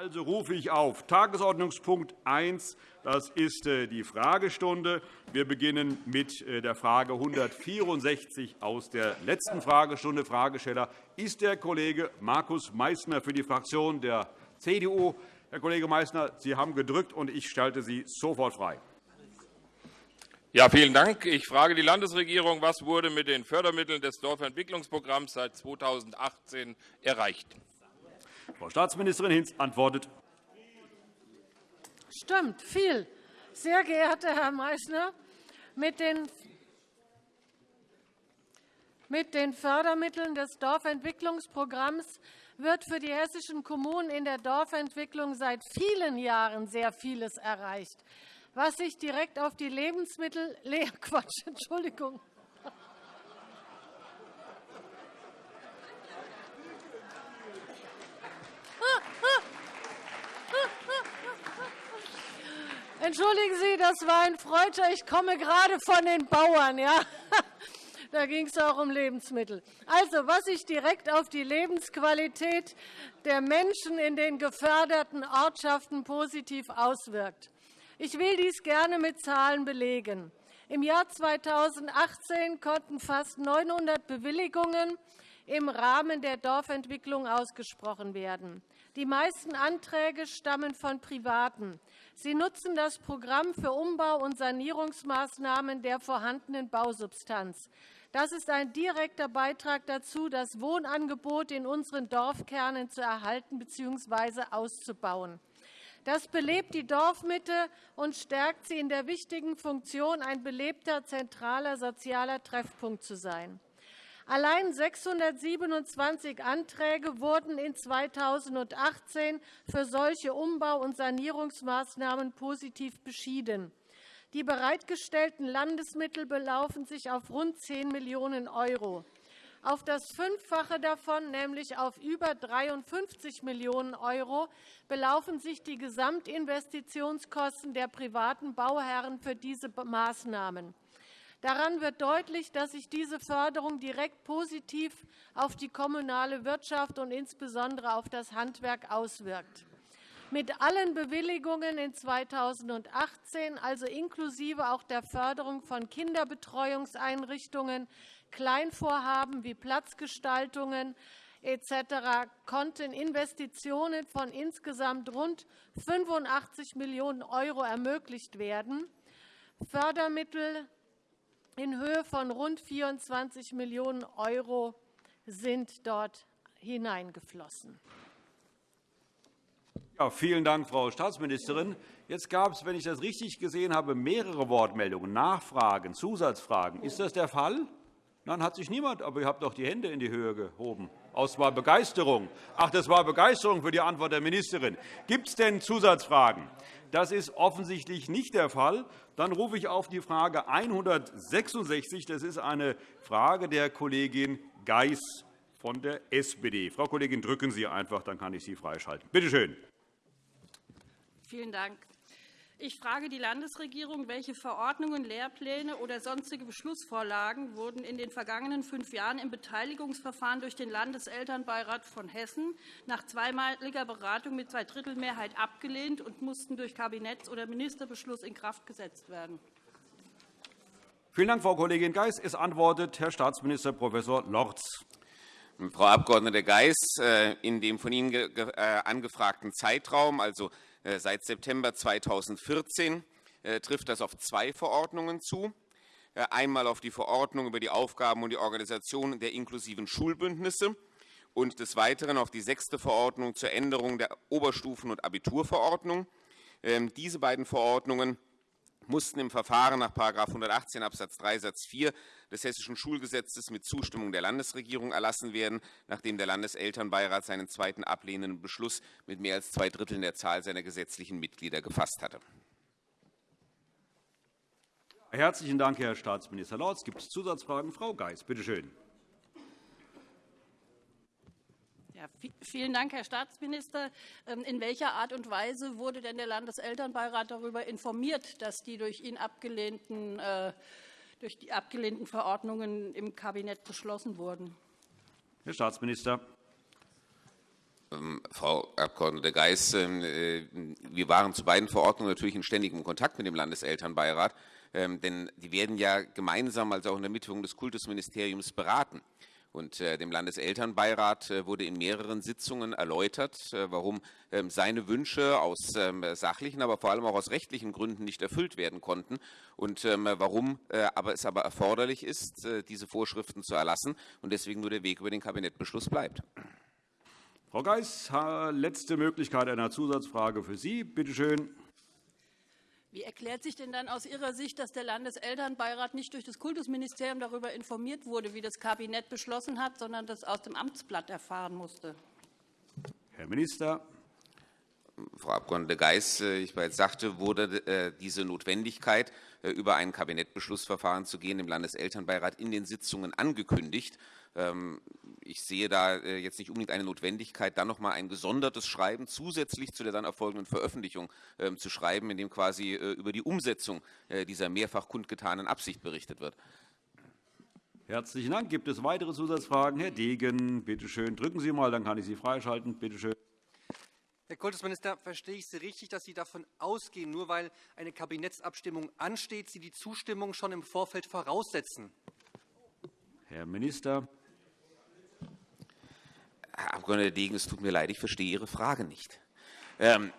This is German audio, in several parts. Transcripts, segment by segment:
Also rufe ich auf Tagesordnungspunkt 1. Das ist äh, die Fragestunde. Wir beginnen mit äh, der Frage 164 aus der letzten Fragestunde. Fragesteller ist der Kollege Markus Meysner für die Fraktion der CDU. Herr Kollege Meysner, Sie haben gedrückt, und ich schalte Sie sofort frei. Ja, vielen Dank. Ich frage die Landesregierung, was wurde mit den Fördermitteln des Dorfentwicklungsprogramms seit 2018 erreicht? Frau Staatsministerin Hinz antwortet. Stimmt, viel. Sehr geehrter Herr Meysner, mit den mit den Fördermitteln des Dorfentwicklungsprogramms wird für die hessischen Kommunen in der Dorfentwicklung seit vielen Jahren sehr vieles erreicht, was sich direkt auf die Lebensmittel Quatsch, Entschuldigung. Entschuldigen Sie, das war ein Freudscher. Ich komme gerade von den Bauern. Ja? Da ging es auch um Lebensmittel. Also, was sich direkt auf die Lebensqualität der Menschen in den geförderten Ortschaften positiv auswirkt. Ich will dies gerne mit Zahlen belegen. Im Jahr 2018 konnten fast 900 Bewilligungen im Rahmen der Dorfentwicklung ausgesprochen werden. Die meisten Anträge stammen von Privaten. Sie nutzen das Programm für Umbau- und Sanierungsmaßnahmen der vorhandenen Bausubstanz. Das ist ein direkter Beitrag dazu, das Wohnangebot in unseren Dorfkernen zu erhalten bzw. auszubauen. Das belebt die Dorfmitte und stärkt sie in der wichtigen Funktion, ein belebter, zentraler sozialer Treffpunkt zu sein. Allein 627 Anträge wurden in 2018 für solche Umbau- und Sanierungsmaßnahmen positiv beschieden. Die bereitgestellten Landesmittel belaufen sich auf rund 10 Millionen €. Auf das Fünffache davon, nämlich auf über 53 Millionen €, belaufen sich die Gesamtinvestitionskosten der privaten Bauherren für diese Maßnahmen. Daran wird deutlich, dass sich diese Förderung direkt positiv auf die kommunale Wirtschaft und insbesondere auf das Handwerk auswirkt mit allen Bewilligungen in 2018, also inklusive auch der Förderung von Kinderbetreuungseinrichtungen, Kleinvorhaben wie Platzgestaltungen etc. konnten Investitionen von insgesamt rund 85 Millionen € ermöglicht werden. Fördermittel in Höhe von rund 24 Millionen € sind dort hineingeflossen. Ja, vielen Dank, Frau Staatsministerin. Jetzt gab es, wenn ich das richtig gesehen habe, mehrere Wortmeldungen, Nachfragen, Zusatzfragen. Ist das der Fall? Nein, hat sich niemand, aber ihr habt doch die Hände in die Höhe gehoben. Aus war Begeisterung. Ach, das war Begeisterung für die Antwort der Ministerin. Gibt es denn Zusatzfragen? Das ist offensichtlich nicht der Fall. Dann rufe ich auf die Frage 166. Das ist eine Frage der Kollegin Geis von der SPD. Frau Kollegin, drücken Sie einfach, dann kann ich Sie freischalten. Bitte schön. Vielen Dank. Ich frage die Landesregierung, welche Verordnungen, Lehrpläne oder sonstige Beschlussvorlagen wurden in den vergangenen fünf Jahren im Beteiligungsverfahren durch den Landeselternbeirat von Hessen nach zweimaliger Beratung mit Zweidrittelmehrheit abgelehnt und mussten durch Kabinetts- oder Ministerbeschluss in Kraft gesetzt werden. Vielen Dank, Frau Kollegin Geis. Es antwortet Herr Staatsminister Prof. Lorz. Frau Abg. Geis, äh, in dem von Ihnen äh, angefragten Zeitraum, also seit September 2014 äh, trifft das auf zwei Verordnungen zu. Äh, einmal auf die Verordnung über die Aufgaben und die Organisation der inklusiven Schulbündnisse und des Weiteren auf die sechste Verordnung zur Änderung der Oberstufen- und Abiturverordnung. Ähm, diese beiden Verordnungen mussten im Verfahren nach § 118 Abs. 3 Satz 4 des Hessischen Schulgesetzes mit Zustimmung der Landesregierung erlassen werden, nachdem der Landeselternbeirat seinen zweiten ablehnenden Beschluss mit mehr als zwei Dritteln der Zahl seiner gesetzlichen Mitglieder gefasst hatte. Herzlichen Dank, Herr Staatsminister Lorz. Gibt es Zusatzfragen? Frau Geis, bitte schön. Ja, vielen Dank, Herr Staatsminister. Ähm, in welcher Art und Weise wurde denn der Landeselternbeirat darüber informiert, dass die durch ihn abgelehnten, äh, durch die abgelehnten Verordnungen im Kabinett beschlossen wurden? Herr Staatsminister. Ähm, Frau Abg. Geis, ähm, äh, wir waren zu beiden Verordnungen natürlich in ständigem Kontakt mit dem Landeselternbeirat, denn die werden ja gemeinsam, also auch in der Mitwirkung des Kultusministeriums, beraten. Und äh, dem Landeselternbeirat äh, wurde in mehreren Sitzungen erläutert, äh, warum ähm, seine Wünsche aus ähm, sachlichen, aber vor allem auch aus rechtlichen Gründen nicht erfüllt werden konnten und ähm, warum aber es aber erforderlich ist, diese Vorschriften zu erlassen und deswegen nur der Weg über den Kabinettbeschluss bleibt. Frau Geis, letzte Möglichkeit einer Zusatzfrage für Sie. Bitte schön. Wie erklärt sich denn dann aus Ihrer Sicht, dass der Landeselternbeirat nicht durch das Kultusministerium darüber informiert wurde, wie das Kabinett beschlossen hat, sondern das aus dem Amtsblatt erfahren musste? Herr Minister. Frau Abg. Geis, äh, ich bereits sagte, wurde äh, diese Notwendigkeit, äh, über ein Kabinettbeschlussverfahren zu gehen, im Landeselternbeirat in den Sitzungen angekündigt. Ich sehe da äh, jetzt nicht unbedingt eine Notwendigkeit, dann noch mal ein gesondertes Schreiben zusätzlich zu der dann erfolgenden Veröffentlichung ähm, zu schreiben, in dem quasi äh, über die Umsetzung äh, dieser mehrfach kundgetanen Absicht berichtet wird. Herzlichen Dank. Gibt es weitere Zusatzfragen? Herr Degen, bitte schön. Drücken Sie mal, dann kann ich Sie freischalten. Bitte schön. Herr Kultusminister, verstehe ich Sie richtig, dass Sie davon ausgehen, nur weil eine Kabinettsabstimmung ansteht, Sie die Zustimmung schon im Vorfeld voraussetzen? Herr Minister. Herr Abg. Degen, es tut mir leid, ich verstehe Ihre Frage nicht. Ähm,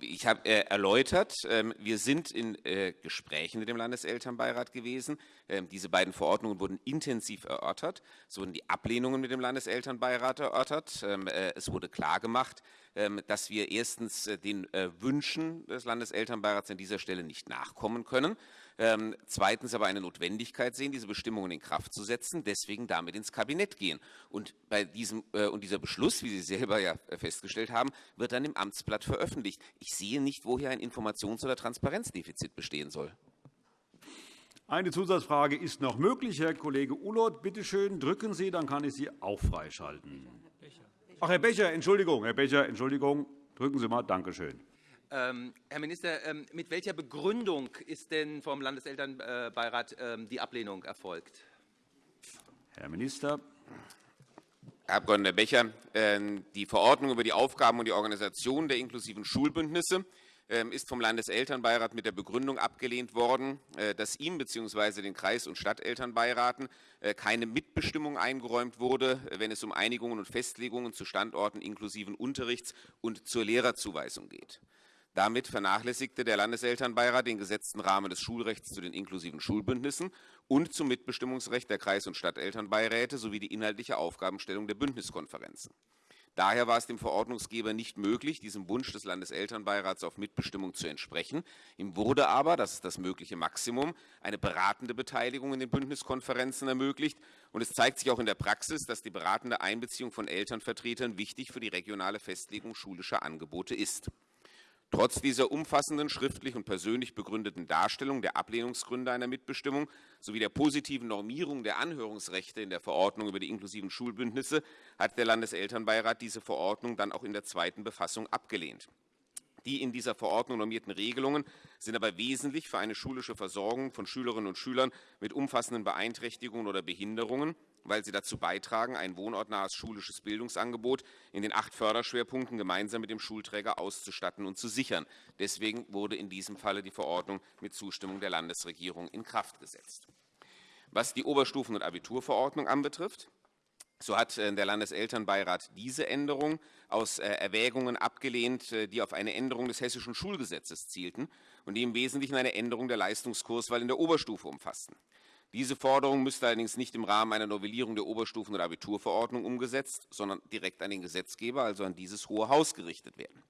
ich habe äh, erläutert, ähm, wir sind in äh, Gesprächen mit dem Landeselternbeirat gewesen. Ähm, diese beiden Verordnungen wurden intensiv erörtert. Es wurden die Ablehnungen mit dem Landeselternbeirat erörtert. Äh, es wurde klargemacht, dass wir erstens den Wünschen des Landeselternbeirats an dieser Stelle nicht nachkommen können. Ähm, zweitens aber eine Notwendigkeit sehen, diese Bestimmungen in Kraft zu setzen, deswegen damit ins Kabinett gehen. Und, bei diesem, äh, und dieser Beschluss, wie Sie selber ja äh, festgestellt haben, wird dann im Amtsblatt veröffentlicht. Ich sehe nicht, woher ein Informations- oder Transparenzdefizit bestehen soll. Eine Zusatzfrage ist noch möglich. Herr Kollege Ulloth, bitte schön, drücken Sie, dann kann ich Sie auch freischalten. Ach, Herr Becher, Entschuldigung, Herr Becher, Entschuldigung, drücken Sie mal, danke schön. Ähm, Herr Minister, ähm, mit welcher Begründung ist denn vom Landeselternbeirat ähm, die Ablehnung erfolgt? Herr Minister. Herr Abg. Becher, die Verordnung über die Aufgaben und die Organisation der inklusiven Schulbündnisse ist vom Landeselternbeirat mit der Begründung abgelehnt worden, äh, dass ihm bzw. den Kreis- und Stadtelternbeiraten äh, keine Mitbestimmung eingeräumt wurde, wenn es um Einigungen und Festlegungen zu Standorten inklusiven Unterrichts und zur Lehrerzuweisung geht. Damit vernachlässigte der Landeselternbeirat den gesetzten Rahmen des Schulrechts zu den inklusiven Schulbündnissen und zum Mitbestimmungsrecht der Kreis- und Stadtelternbeiräte sowie die inhaltliche Aufgabenstellung der Bündniskonferenzen. Daher war es dem Verordnungsgeber nicht möglich, diesem Wunsch des Landeselternbeirats auf Mitbestimmung zu entsprechen. Ihm wurde aber, das ist das mögliche Maximum, eine beratende Beteiligung in den Bündniskonferenzen ermöglicht. Und es zeigt sich auch in der Praxis, dass die beratende Einbeziehung von Elternvertretern wichtig für die regionale Festlegung schulischer Angebote ist. Trotz dieser umfassenden schriftlich und persönlich begründeten Darstellung der Ablehnungsgründe einer Mitbestimmung sowie der positiven Normierung der Anhörungsrechte in der Verordnung über die inklusiven Schulbündnisse hat der Landeselternbeirat diese Verordnung dann auch in der zweiten Befassung abgelehnt. Die in dieser Verordnung normierten Regelungen sind aber wesentlich für eine schulische Versorgung von Schülerinnen und Schülern mit umfassenden Beeinträchtigungen oder Behinderungen weil sie dazu beitragen, ein wohnortnahes schulisches Bildungsangebot in den acht Förderschwerpunkten gemeinsam mit dem Schulträger auszustatten und zu sichern. Deswegen wurde in diesem Falle die Verordnung mit Zustimmung der Landesregierung in Kraft gesetzt. Was die Oberstufen- und Abiturverordnung anbetrifft, so hat äh, der Landeselternbeirat diese Änderung aus äh, Erwägungen abgelehnt, äh, die auf eine Änderung des hessischen Schulgesetzes zielten und die im Wesentlichen eine Änderung der Leistungskurswahl in der Oberstufe umfassten. Diese Forderung müsste allerdings nicht im Rahmen einer Novellierung der Oberstufen- und Abiturverordnung umgesetzt, sondern direkt an den Gesetzgeber, also an dieses Hohe Haus, gerichtet werden.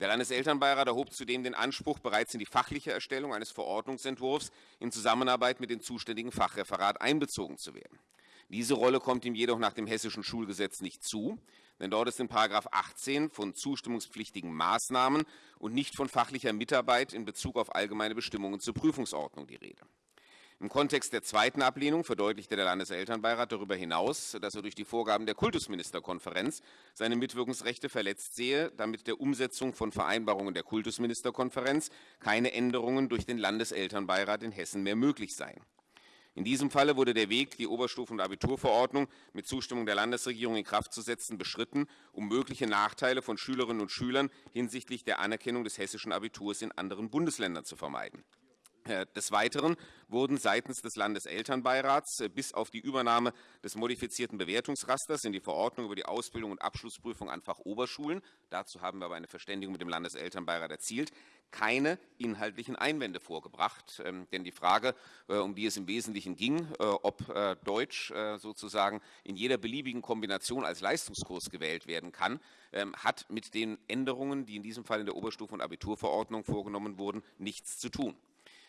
Der Landeselternbeirat erhob zudem den Anspruch, bereits in die fachliche Erstellung eines Verordnungsentwurfs in Zusammenarbeit mit dem zuständigen Fachreferat einbezogen zu werden. Diese Rolle kommt ihm jedoch nach dem Hessischen Schulgesetz nicht zu, denn dort ist in § 18 von zustimmungspflichtigen Maßnahmen und nicht von fachlicher Mitarbeit in Bezug auf allgemeine Bestimmungen zur Prüfungsordnung die Rede. Im Kontext der zweiten Ablehnung verdeutlichte der Landeselternbeirat darüber hinaus, dass er durch die Vorgaben der Kultusministerkonferenz seine Mitwirkungsrechte verletzt sehe, damit der Umsetzung von Vereinbarungen der Kultusministerkonferenz keine Änderungen durch den Landeselternbeirat in Hessen mehr möglich seien. In diesem Falle wurde der Weg, die Oberstufen- und Abiturverordnung mit Zustimmung der Landesregierung in Kraft zu setzen, beschritten, um mögliche Nachteile von Schülerinnen und Schülern hinsichtlich der Anerkennung des hessischen Abiturs in anderen Bundesländern zu vermeiden. Äh, des Weiteren wurden seitens des Landeselternbeirats äh, bis auf die Übernahme des modifizierten Bewertungsrasters in die Verordnung über die Ausbildung und Abschlussprüfung an Fachoberschulen – dazu haben wir aber eine Verständigung mit dem Landeselternbeirat erzielt – keine inhaltlichen Einwände vorgebracht. Ähm, denn die Frage, äh, um die es im Wesentlichen ging, ob Deutsch sozusagen in jeder beliebigen Kombination als Leistungskurs gewählt werden kann, ähm, hat mit den Änderungen, die in diesem Fall in der Oberstufe- und Abiturverordnung vorgenommen wurden, nichts zu tun.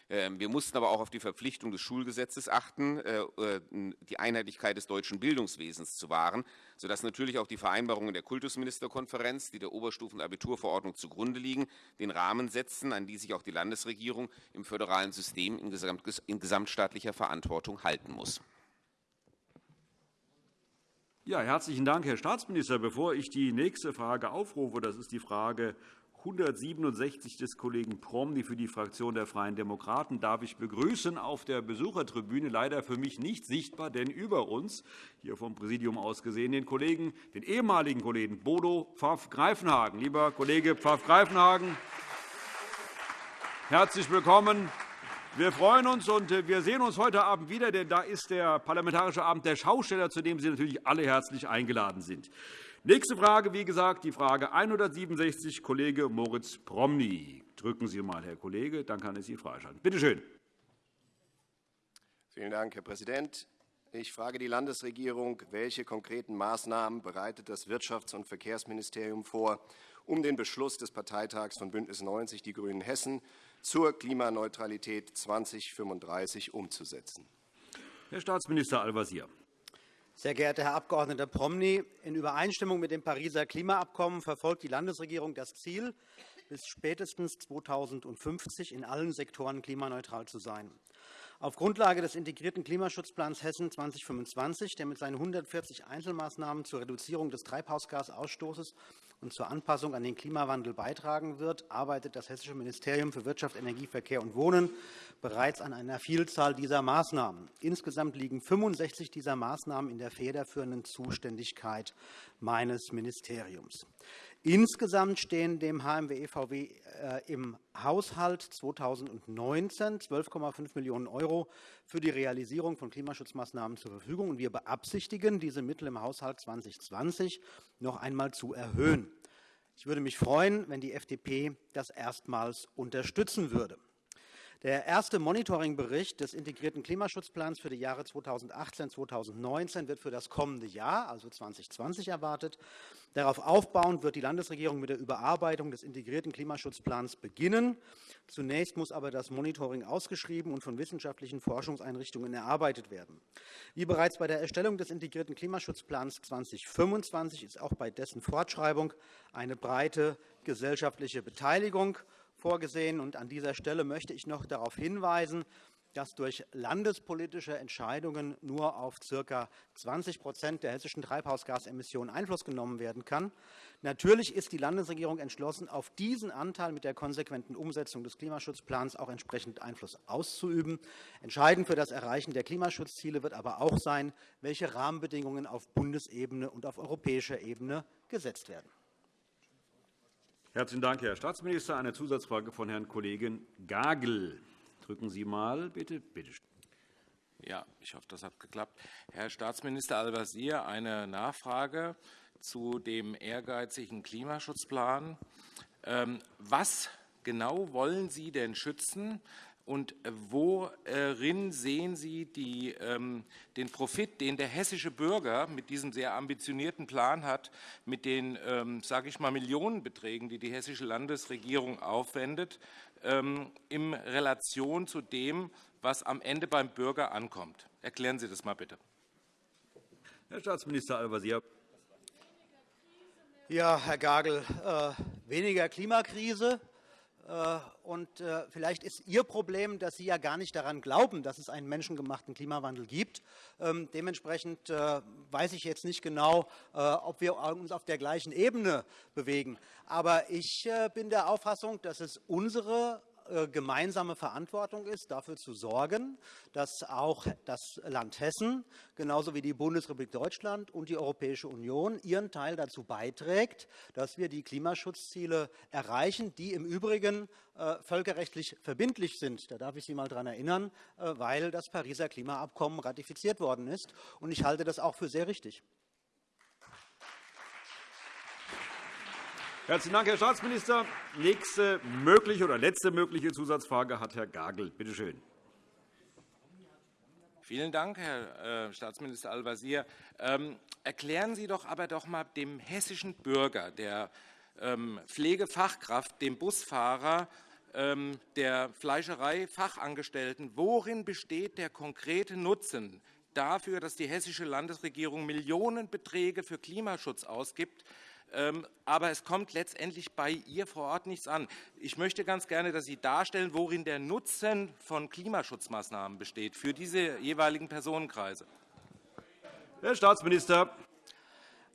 Ähm, wir mussten aber auch auf die Verpflichtung des Schulgesetzes achten, äh, äh, die Einheitlichkeit des deutschen Bildungswesens zu wahren, sodass natürlich auch die Vereinbarungen der Kultusministerkonferenz, die der Oberstufen- und Abiturverordnung zugrunde liegen, den Rahmen setzen, an die sich auch die Landesregierung im föderalen System in gesamtstaatlicher Verantwortung halten muss. Ja, herzlichen Dank, Herr Staatsminister. Bevor ich die nächste Frage aufrufe, das ist die Frage 167 des Kollegen Promny für die Fraktion der Freien Demokraten darf ich begrüßen auf der Besuchertribüne, leider für mich nicht sichtbar, denn über uns, hier vom Präsidium aus gesehen, den Kollegen, den ehemaligen Kollegen Bodo Pfaff-Greifenhagen. Lieber Kollege Pfaff-Greifenhagen, herzlich willkommen. Wir freuen uns und wir sehen uns heute Abend wieder, denn da ist der Parlamentarische Abend der Schausteller, zu dem Sie natürlich alle herzlich eingeladen sind. Nächste Frage, wie gesagt, die Frage 167, Kollege Moritz Promny. Drücken Sie mal, Herr Kollege, dann kann ich Sie freischalten. Bitte schön. Vielen Dank, Herr Präsident. Ich frage die Landesregierung, welche konkreten Maßnahmen bereitet das Wirtschafts- und Verkehrsministerium vor, um den Beschluss des Parteitags von Bündnis 90 Die Grünen Hessen zur Klimaneutralität 2035 umzusetzen? Herr Staatsminister Al-Wazir. Sehr geehrter Herr Abg. Promny, in Übereinstimmung mit dem Pariser Klimaabkommen verfolgt die Landesregierung das Ziel, bis spätestens 2050 in allen Sektoren klimaneutral zu sein. Auf Grundlage des integrierten Klimaschutzplans Hessen 2025, der mit seinen 140 Einzelmaßnahmen zur Reduzierung des Treibhausgasausstoßes und zur Anpassung an den Klimawandel beitragen wird, arbeitet das Hessische Ministerium für Wirtschaft, Energie, Verkehr und Wohnen bereits an einer Vielzahl dieser Maßnahmen. Insgesamt liegen 65 dieser Maßnahmen in der federführenden Zuständigkeit meines Ministeriums. Insgesamt stehen dem HMW-EVW äh, im Haushalt 2019 12,5 Millionen € für die Realisierung von Klimaschutzmaßnahmen zur Verfügung. Wir beabsichtigen, diese Mittel im Haushalt 2020 noch einmal zu erhöhen. Ich würde mich freuen, wenn die FDP das erstmals unterstützen würde. Der erste Monitoringbericht des integrierten Klimaschutzplans für die Jahre 2018-2019 wird für das kommende Jahr, also 2020, erwartet. Darauf aufbauend wird die Landesregierung mit der Überarbeitung des integrierten Klimaschutzplans beginnen. Zunächst muss aber das Monitoring ausgeschrieben und von wissenschaftlichen Forschungseinrichtungen erarbeitet werden. Wie bereits bei der Erstellung des integrierten Klimaschutzplans 2025 ist auch bei dessen Fortschreibung eine breite gesellschaftliche Beteiligung vorgesehen. Und an dieser Stelle möchte ich noch darauf hinweisen, dass durch landespolitische Entscheidungen nur auf ca. 20% der hessischen Treibhausgasemissionen Einfluss genommen werden kann. Natürlich ist die Landesregierung entschlossen, auf diesen Anteil mit der konsequenten Umsetzung des Klimaschutzplans auch entsprechend Einfluss auszuüben. Entscheidend für das Erreichen der Klimaschutzziele wird aber auch sein, welche Rahmenbedingungen auf Bundesebene und auf europäischer Ebene gesetzt werden. Herzlichen Dank, Herr Staatsminister. Eine Zusatzfrage von Herrn Kollegen Gagel. Drücken Sie mal, bitte. bitte. Ja, ich hoffe, das hat geklappt. Herr Staatsminister Al-Wazir, eine Nachfrage zu dem ehrgeizigen Klimaschutzplan. Ähm, was genau wollen Sie denn schützen? Und worin sehen Sie die, ähm, den Profit, den der hessische Bürger mit diesem sehr ambitionierten Plan hat, mit den, ähm, sage ich mal, Millionenbeträgen, die die hessische Landesregierung aufwendet, ähm, in Relation zu dem, was am Ende beim Bürger ankommt? Erklären Sie das mal bitte. Herr Staatsminister Al-Wazir. Ja, Herr Gagel, äh, weniger Klimakrise, äh, und äh, vielleicht ist Ihr Problem, dass Sie ja gar nicht daran glauben, dass es einen menschengemachten Klimawandel gibt. Ähm, dementsprechend äh, weiß ich jetzt nicht genau, ob wir uns auf der gleichen Ebene bewegen. Aber ich bin der Auffassung, dass es unsere äh, gemeinsame Verantwortung ist, dafür zu sorgen, dass auch das Land Hessen, genauso wie die Bundesrepublik Deutschland und die Europäische Union ihren Teil dazu beiträgt, dass wir die Klimaschutzziele erreichen, die im Übrigen äh, völkerrechtlich verbindlich sind. Da darf ich Sie mal daran erinnern, weil das Pariser Klimaabkommen ratifiziert worden ist. Und ich halte das auch für sehr richtig. Herzlichen Dank, Herr Staatsminister. Nächste mögliche oder letzte mögliche Zusatzfrage hat Herr Gagel. Bitte schön. Vielen Dank, Herr äh, Staatsminister Al-Wazir. Ähm, erklären Sie doch aber doch mal dem hessischen Bürger, der ähm, Pflegefachkraft, dem Busfahrer, ähm, der Fleischerei-Fachangestellten, worin besteht der konkrete Nutzen dafür, dass die hessische Landesregierung Millionenbeträge für Klimaschutz ausgibt, aber es kommt letztendlich bei ihr vor Ort nichts an. Ich möchte ganz gerne, dass Sie darstellen, worin der Nutzen von Klimaschutzmaßnahmen besteht für diese jeweiligen Personenkreise. Herr Staatsminister.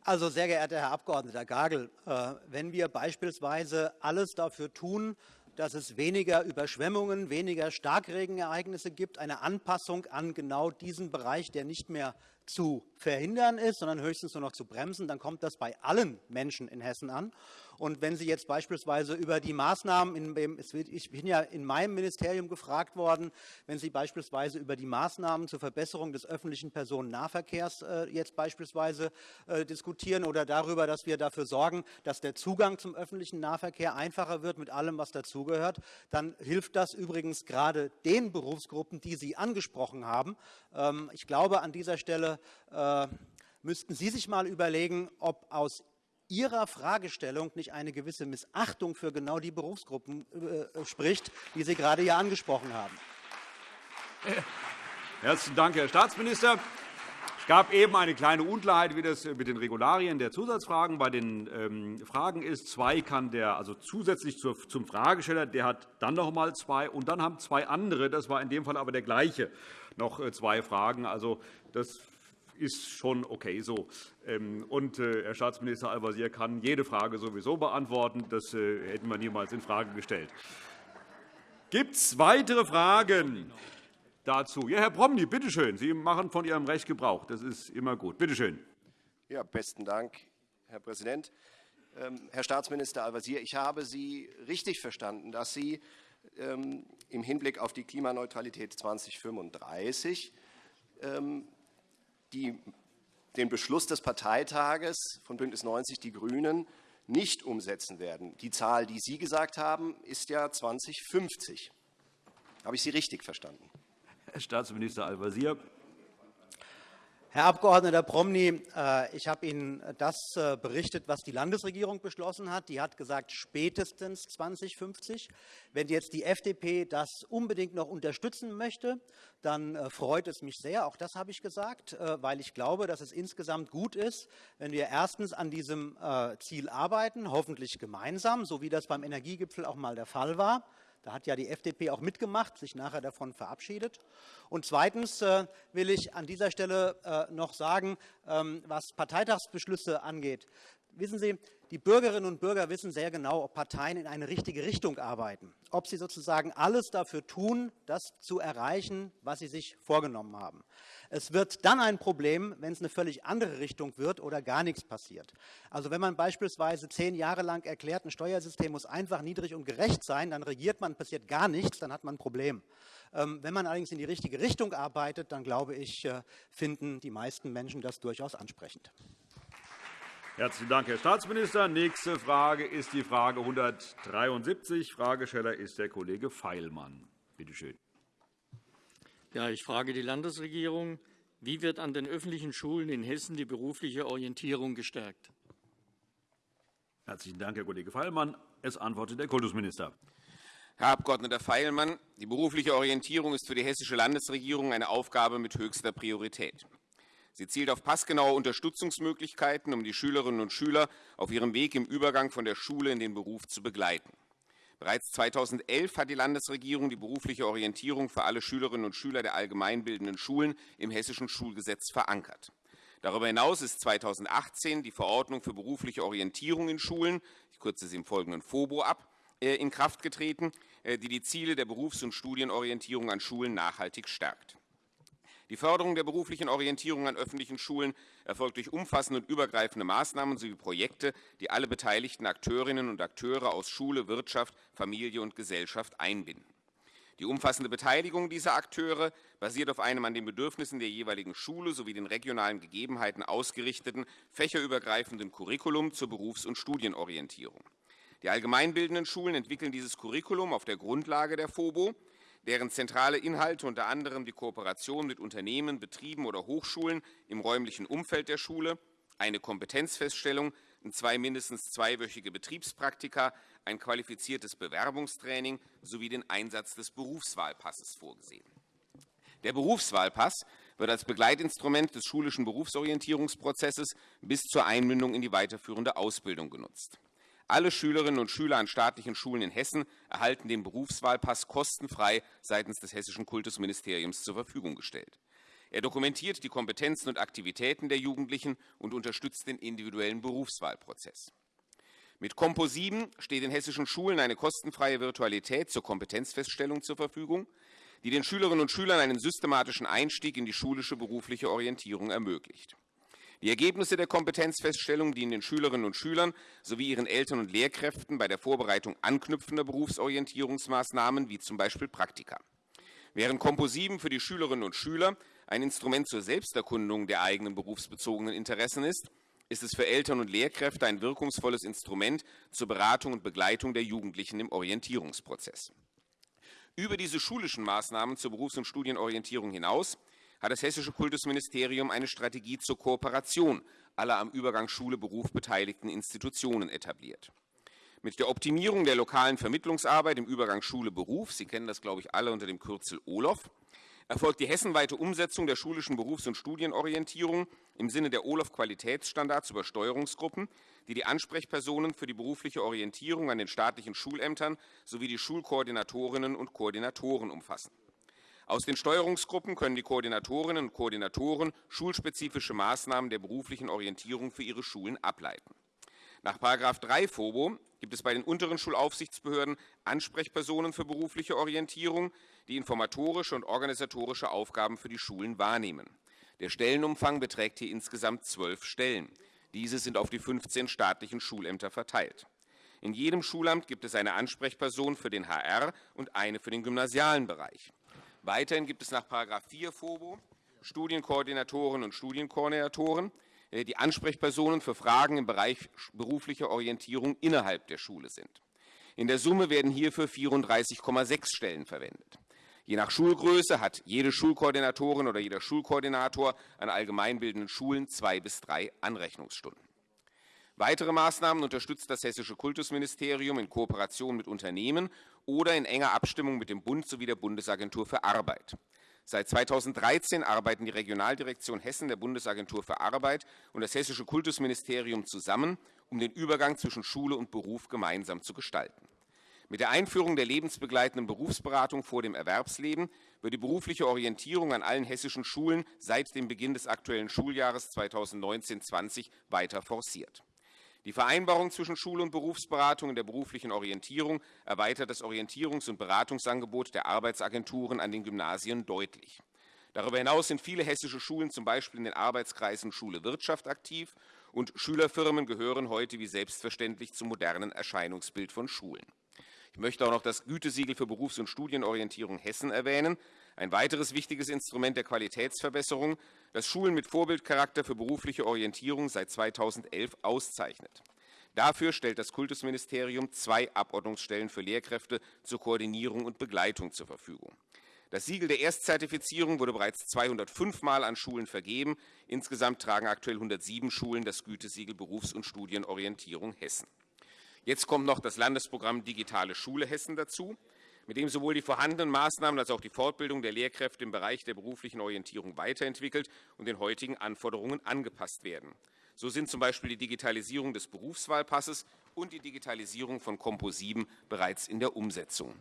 Also, sehr geehrter Herr Abg. Gagel, äh, wenn wir beispielsweise alles dafür tun, dass es weniger Überschwemmungen, weniger Starkregenereignisse gibt, eine Anpassung an genau diesen Bereich, der nicht mehr zu verhindern ist, sondern höchstens nur noch zu bremsen, dann kommt das bei allen Menschen in Hessen an. Und wenn Sie jetzt beispielsweise über die Maßnahmen, in, ich bin ja in meinem Ministerium gefragt worden, wenn Sie beispielsweise über die Maßnahmen zur Verbesserung des öffentlichen Personennahverkehrs äh, jetzt beispielsweise äh, diskutieren oder darüber, dass wir dafür sorgen, dass der Zugang zum öffentlichen Nahverkehr einfacher wird mit allem, was dazugehört, dann hilft das übrigens gerade den Berufsgruppen, die Sie angesprochen haben. Ähm, ich glaube, an dieser Stelle äh, müssten Sie sich mal überlegen, ob aus Ihrer Fragestellung nicht eine gewisse Missachtung für genau die Berufsgruppen äh, spricht, die Sie gerade hier angesprochen haben. Herzlichen Dank, Herr Staatsminister. Es gab eben eine kleine Unklarheit, wie das mit den Regularien der Zusatzfragen bei den ähm, Fragen ist. Zwei kann der, also zusätzlich zum Fragesteller, der hat dann noch einmal zwei, und dann haben zwei andere, das war in dem Fall aber der gleiche, noch äh, zwei Fragen. Also, das ist schon okay so. Ähm, und äh, Herr Staatsminister Al-Wazir kann jede Frage sowieso beantworten. Das äh, hätten wir niemals infrage gestellt. Gibt es weitere Fragen dazu? Ja, Herr Promny, bitte schön. Sie machen von Ihrem Recht Gebrauch. Das ist immer gut. Bitte schön. Ja, besten Dank, Herr Präsident. Ähm, Herr Staatsminister Al-Wazir, ich habe Sie richtig verstanden, dass Sie ähm, im Hinblick auf die Klimaneutralität 2035 die, den Beschluss des Parteitages von BÜNDNIS 90 die GRÜNEN nicht umsetzen werden. Die Zahl, die Sie gesagt haben, ist ja 2050. Habe ich Sie richtig verstanden? Herr Staatsminister Al-Wazir. Herr Abg. Promny, äh, ich habe Ihnen das äh, berichtet, was die Landesregierung beschlossen hat. Die hat gesagt, spätestens 2050. Wenn jetzt die FDP das unbedingt noch unterstützen möchte, dann äh, freut es mich sehr. Auch das habe ich gesagt, weil ich glaube, dass es insgesamt gut ist, wenn wir erstens an diesem Ziel arbeiten, hoffentlich gemeinsam, so wie das beim Energiegipfel auch einmal der Fall war. Da hat ja die FDP auch mitgemacht, sich nachher davon verabschiedet. Und zweitens äh, will ich an dieser Stelle äh, noch sagen, ähm, was Parteitagsbeschlüsse angeht. Wissen Sie, die Bürgerinnen und Bürger wissen sehr genau, ob Parteien in eine richtige Richtung arbeiten, ob sie sozusagen alles dafür tun, das zu erreichen, was sie sich vorgenommen haben. Es wird dann ein Problem, wenn es eine völlig andere Richtung wird oder gar nichts passiert. Also wenn man beispielsweise zehn Jahre lang erklärt, ein Steuersystem muss einfach niedrig und gerecht sein, dann regiert man, passiert gar nichts, dann hat man ein Problem. Ähm, wenn man allerdings in die richtige Richtung arbeitet, dann glaube ich, äh, finden die meisten Menschen das durchaus ansprechend. Herzlichen Dank, Herr Staatsminister. Nächste Frage ist die Frage 173. Fragesteller ist der Kollege Feilmann. Bitte schön. Ja, ich frage die Landesregierung, wie wird an den öffentlichen Schulen in Hessen die berufliche Orientierung gestärkt? Herzlichen Dank, Herr Kollege Feilmann. Es antwortet der Kultusminister. Herr Abg. Feilmann, die berufliche Orientierung ist für die hessische Landesregierung eine Aufgabe mit höchster Priorität. Sie zielt auf passgenaue Unterstützungsmöglichkeiten, um die Schülerinnen und Schüler auf ihrem Weg im Übergang von der Schule in den Beruf zu begleiten. Bereits 2011 hat die Landesregierung die berufliche Orientierung für alle Schülerinnen und Schüler der allgemeinbildenden Schulen im Hessischen Schulgesetz verankert. Darüber hinaus ist 2018 die Verordnung für berufliche Orientierung in Schulen, ich kürze sie im Folgenden FOBO ab, in Kraft getreten, die die Ziele der Berufs- und Studienorientierung an Schulen nachhaltig stärkt. Die Förderung der beruflichen Orientierung an öffentlichen Schulen erfolgt durch umfassende und übergreifende Maßnahmen sowie Projekte, die alle beteiligten Akteurinnen und Akteure aus Schule, Wirtschaft, Familie und Gesellschaft einbinden. Die umfassende Beteiligung dieser Akteure basiert auf einem an den Bedürfnissen der jeweiligen Schule sowie den regionalen Gegebenheiten ausgerichteten, fächerübergreifenden Curriculum zur Berufs- und Studienorientierung. Die allgemeinbildenden Schulen entwickeln dieses Curriculum auf der Grundlage der FOBO deren zentrale Inhalte unter anderem die Kooperation mit Unternehmen, Betrieben oder Hochschulen im räumlichen Umfeld der Schule, eine Kompetenzfeststellung, zwei mindestens zweiwöchige Betriebspraktika, ein qualifiziertes Bewerbungstraining sowie den Einsatz des Berufswahlpasses vorgesehen. Der Berufswahlpass wird als Begleitinstrument des schulischen Berufsorientierungsprozesses bis zur Einmündung in die weiterführende Ausbildung genutzt. Alle Schülerinnen und Schüler an staatlichen Schulen in Hessen erhalten den Berufswahlpass kostenfrei seitens des Hessischen Kultusministeriums zur Verfügung gestellt. Er dokumentiert die Kompetenzen und Aktivitäten der Jugendlichen und unterstützt den individuellen Berufswahlprozess. Mit Compo 7 steht den hessischen Schulen eine kostenfreie Virtualität zur Kompetenzfeststellung zur Verfügung, die den Schülerinnen und Schülern einen systematischen Einstieg in die schulische berufliche Orientierung ermöglicht. Die Ergebnisse der Kompetenzfeststellung dienen den Schülerinnen und Schülern sowie ihren Eltern und Lehrkräften bei der Vorbereitung anknüpfender Berufsorientierungsmaßnahmen wie z. B. Praktika. Während Compo 7 für die Schülerinnen und Schüler ein Instrument zur Selbsterkundung der eigenen berufsbezogenen Interessen ist, ist es für Eltern und Lehrkräfte ein wirkungsvolles Instrument zur Beratung und Begleitung der Jugendlichen im Orientierungsprozess. Über diese schulischen Maßnahmen zur Berufs- und Studienorientierung hinaus hat das Hessische Kultusministerium eine Strategie zur Kooperation aller am Übergang Schule-Beruf beteiligten Institutionen etabliert. Mit der Optimierung der lokalen Vermittlungsarbeit im Übergang Schule-Beruf, Sie kennen das, glaube ich, alle unter dem Kürzel OLOF, erfolgt die hessenweite Umsetzung der schulischen Berufs- und Studienorientierung im Sinne der OLOF-Qualitätsstandards über Steuerungsgruppen, die die Ansprechpersonen für die berufliche Orientierung an den staatlichen Schulämtern sowie die Schulkoordinatorinnen und Koordinatoren umfassen. Aus den Steuerungsgruppen können die Koordinatorinnen und Koordinatoren schulspezifische Maßnahmen der beruflichen Orientierung für ihre Schulen ableiten. Nach § 3 FOBO gibt es bei den unteren Schulaufsichtsbehörden Ansprechpersonen für berufliche Orientierung, die informatorische und organisatorische Aufgaben für die Schulen wahrnehmen. Der Stellenumfang beträgt hier insgesamt zwölf Stellen. Diese sind auf die 15 staatlichen Schulämter verteilt. In jedem Schulamt gibt es eine Ansprechperson für den HR und eine für den gymnasialen Bereich. Weiterhin gibt es nach § 4 FOBO Studienkoordinatoren und Studienkoordinatoren, äh, die Ansprechpersonen für Fragen im Bereich beruflicher Orientierung innerhalb der Schule sind. In der Summe werden hierfür 34,6 Stellen verwendet. Je nach Schulgröße hat jede Schulkoordinatorin oder jeder Schulkoordinator an allgemeinbildenden Schulen zwei bis drei Anrechnungsstunden. Weitere Maßnahmen unterstützt das Hessische Kultusministerium in Kooperation mit Unternehmen oder in enger Abstimmung mit dem Bund sowie der Bundesagentur für Arbeit. Seit 2013 arbeiten die Regionaldirektion Hessen der Bundesagentur für Arbeit und das Hessische Kultusministerium zusammen, um den Übergang zwischen Schule und Beruf gemeinsam zu gestalten. Mit der Einführung der lebensbegleitenden Berufsberatung vor dem Erwerbsleben wird die berufliche Orientierung an allen hessischen Schulen seit dem Beginn des aktuellen Schuljahres 2019-20 weiter forciert. Die Vereinbarung zwischen Schule- und Berufsberatung in der beruflichen Orientierung erweitert das Orientierungs- und Beratungsangebot der Arbeitsagenturen an den Gymnasien deutlich. Darüber hinaus sind viele hessische Schulen zum Beispiel in den Arbeitskreisen Schule Wirtschaft aktiv und Schülerfirmen gehören heute wie selbstverständlich zum modernen Erscheinungsbild von Schulen. Ich möchte auch noch das Gütesiegel für Berufs- und Studienorientierung Hessen erwähnen, ein weiteres wichtiges Instrument der Qualitätsverbesserung, das Schulen mit Vorbildcharakter für berufliche Orientierung seit 2011 auszeichnet. Dafür stellt das Kultusministerium zwei Abordnungsstellen für Lehrkräfte zur Koordinierung und Begleitung zur Verfügung. Das Siegel der Erstzertifizierung wurde bereits 205 Mal an Schulen vergeben. Insgesamt tragen aktuell 107 Schulen das Gütesiegel Berufs- und Studienorientierung Hessen. Jetzt kommt noch das Landesprogramm Digitale Schule Hessen dazu mit dem sowohl die vorhandenen Maßnahmen als auch die Fortbildung der Lehrkräfte im Bereich der beruflichen Orientierung weiterentwickelt und den heutigen Anforderungen angepasst werden. So sind zum Beispiel die Digitalisierung des Berufswahlpasses und die Digitalisierung von Compo 7 bereits in der Umsetzung.